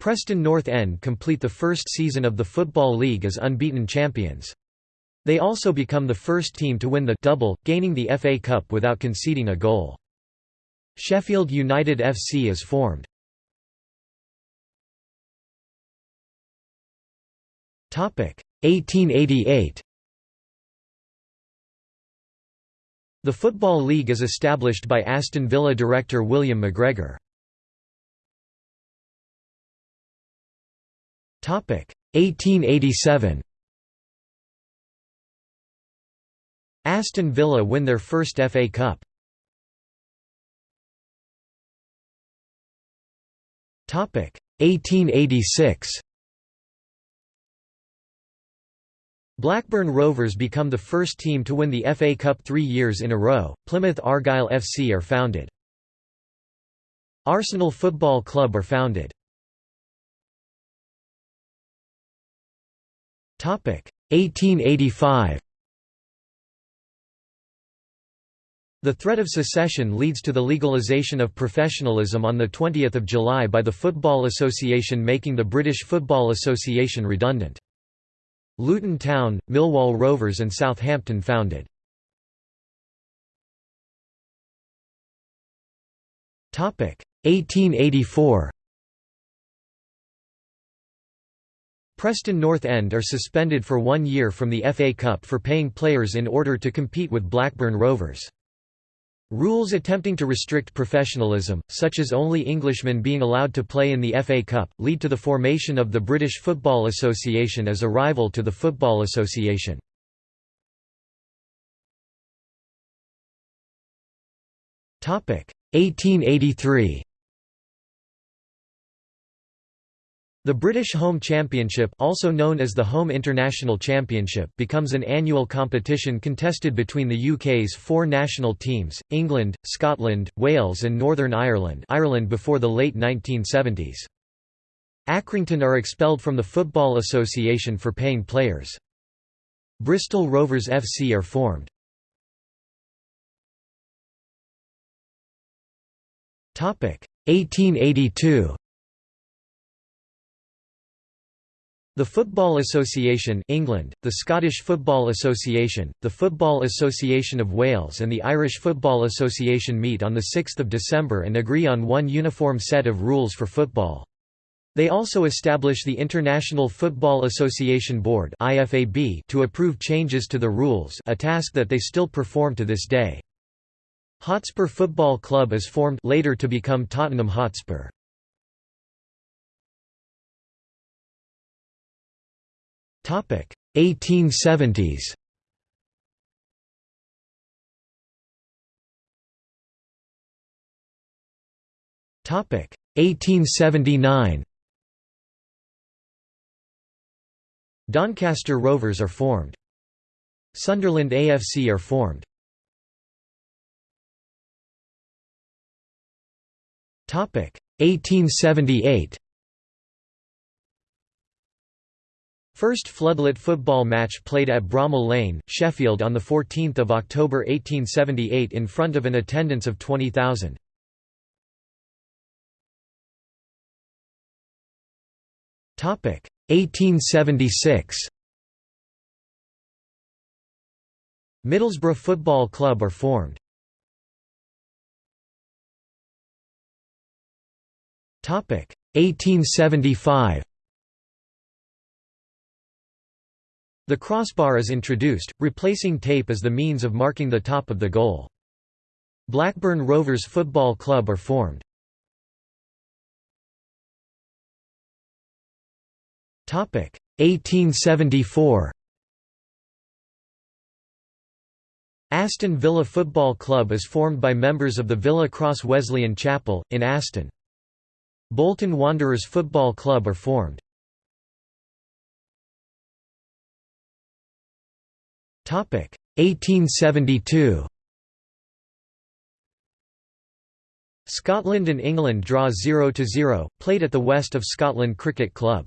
Preston North End complete the first season of the Football League as unbeaten champions. They also become the first team to win the double, gaining the FA Cup without conceding a goal. Sheffield United FC is formed. Topic 1888. The Football League is established by Aston Villa director William McGregor. 1887 Aston Villa win their first FA Cup. Topic 1886 Blackburn Rovers become the first team to win the FA Cup three years in a row. Plymouth Argyle FC are founded. Arsenal Football Club are founded. 1885 The threat of secession leads to the legalisation of professionalism on 20 July by the Football Association making the British Football Association redundant. Luton Town, Millwall Rovers and Southampton founded. Topic 1884 Preston North End are suspended for one year from the FA Cup for paying players in order to compete with Blackburn Rovers. Rules attempting to restrict professionalism, such as only Englishmen being allowed to play in the FA Cup, lead to the formation of the British Football Association as a rival to the Football Association. Topic 1883 The British Home Championship also known as the Home International Championship becomes an annual competition contested between the UK's four national teams, England, Scotland, Wales and Northern Ireland Ireland before the late 1970s. Accrington are expelled from the Football Association for paying players. Bristol Rovers FC are formed. Topic 1882 The Football Association England, the Scottish Football Association, the Football Association of Wales and the Irish Football Association meet on 6 December and agree on one uniform set of rules for football. They also establish the International Football Association Board to approve changes to the rules a task that they still perform to this day. Hotspur Football Club is formed later to become Tottenham Hotspur. 1870s. Topic 1879. Doncaster Rovers are formed. Sunderland AFC are formed. Topic 1878. First floodlit football match played at Bramall Lane, Sheffield on 14 October 1878 in front of an attendance of 20,000. Topic 1876. Middlesbrough Football Club are formed. Topic 1875. The crossbar is introduced, replacing tape as the means of marking the top of the goal. Blackburn Rovers Football Club are formed. Topic 1874. Aston Villa Football Club is formed by members of the Villa Cross Wesleyan Chapel, in Aston. Bolton Wanderers Football Club are formed. 1872 Scotland and England draw 0–0, played at the West of Scotland Cricket Club.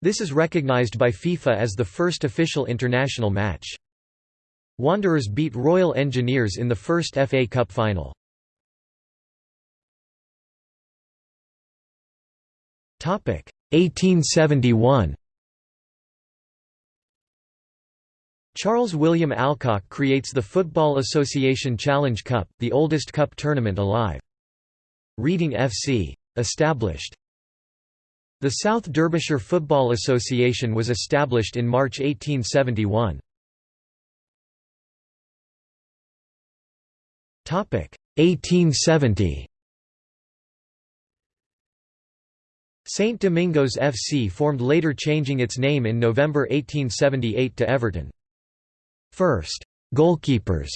This is recognised by FIFA as the first official international match. Wanderers beat Royal Engineers in the first FA Cup final. 1871 Charles William Alcock creates the Football Association Challenge Cup, the oldest cup tournament alive. Reading FC. Established. The South Derbyshire Football Association was established in March 1871. 1870 St Domingos FC formed later changing its name in November 1878 to Everton. First, goalkeepers,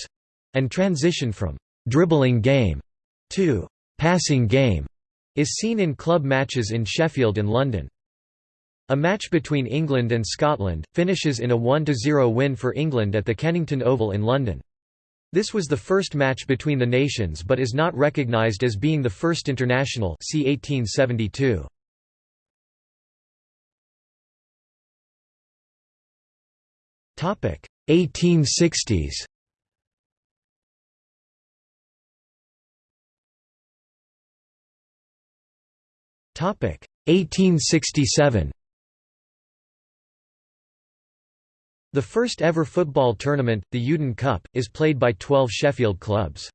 and transition from dribbling game to passing game is seen in club matches in Sheffield and London. A match between England and Scotland, finishes in a 1–0 win for England at the Kennington Oval in London. This was the first match between the nations but is not recognised as being the first international see 1872. 1860s Topic 1867 The first ever football tournament, the Youdan Cup, is played by 12 Sheffield clubs.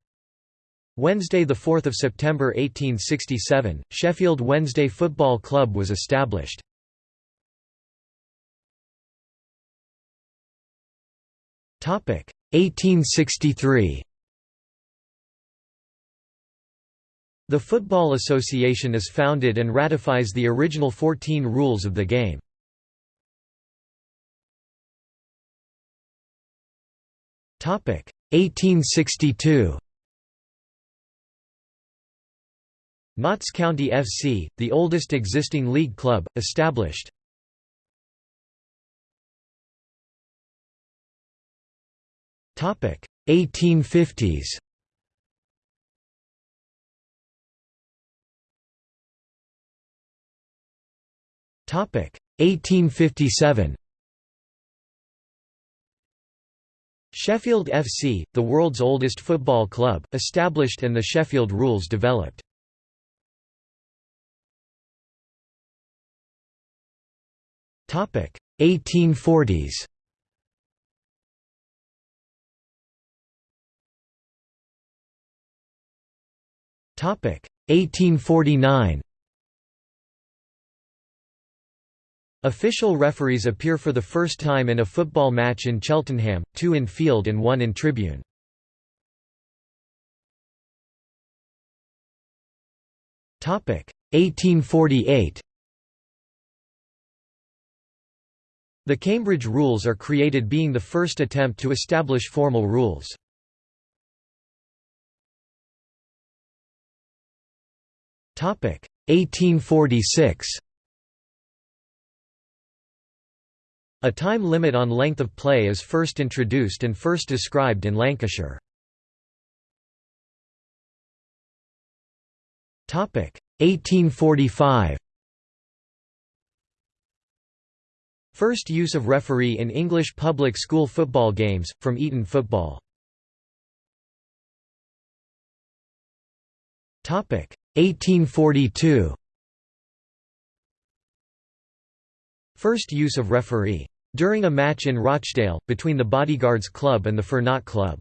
Wednesday 4 September 1867, Sheffield Wednesday Football Club was established. 1863 The Football Association is founded and ratifies the original 14 rules of the game. Topic 1862 Notts County FC, the oldest existing league club, established. 1850s Topic. 1857 Sheffield FC, the world's oldest football club, established and the Sheffield rules developed. Topic. 1840s 1849. Official referees appear for the first time in a football match in Cheltenham, two in field and one in tribune. Topic 1848. The Cambridge Rules are created being the first attempt to establish formal rules. 1846. A time limit on length of play is first introduced and first described in Lancashire. Topic 1845. First use of referee in English public school football games, from Eton Football. 1842 First use of referee. During a match in Rochdale, between the Bodyguards Club and the Fearnought Club.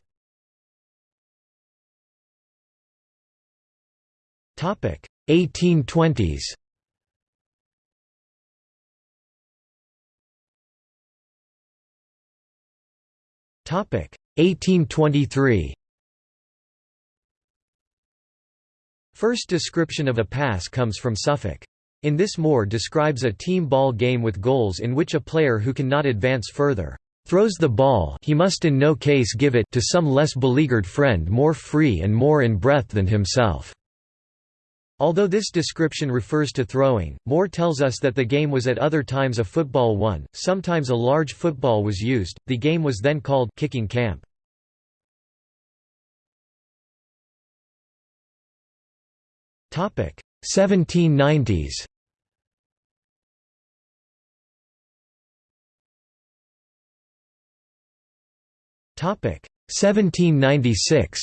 1820s Topic 1823 First description of a pass comes from Suffolk. In this Moore describes a team ball game with goals in which a player who cannot advance further throws the ball he must in no case give it to some less beleaguered friend more free and more in breath than himself. Although this description refers to throwing, Moore tells us that the game was at other times a football one, sometimes a large football was used, the game was then called kicking camp. 1790s. Topic 1796.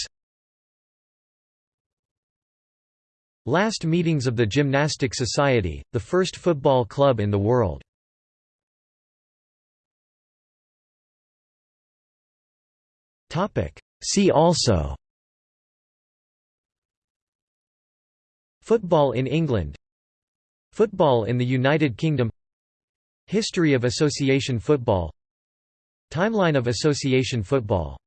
Last meetings of the Gymnastic Society, the first football club in the world. See also Football in England. Football in the United Kingdom. History of association football. Timeline of association football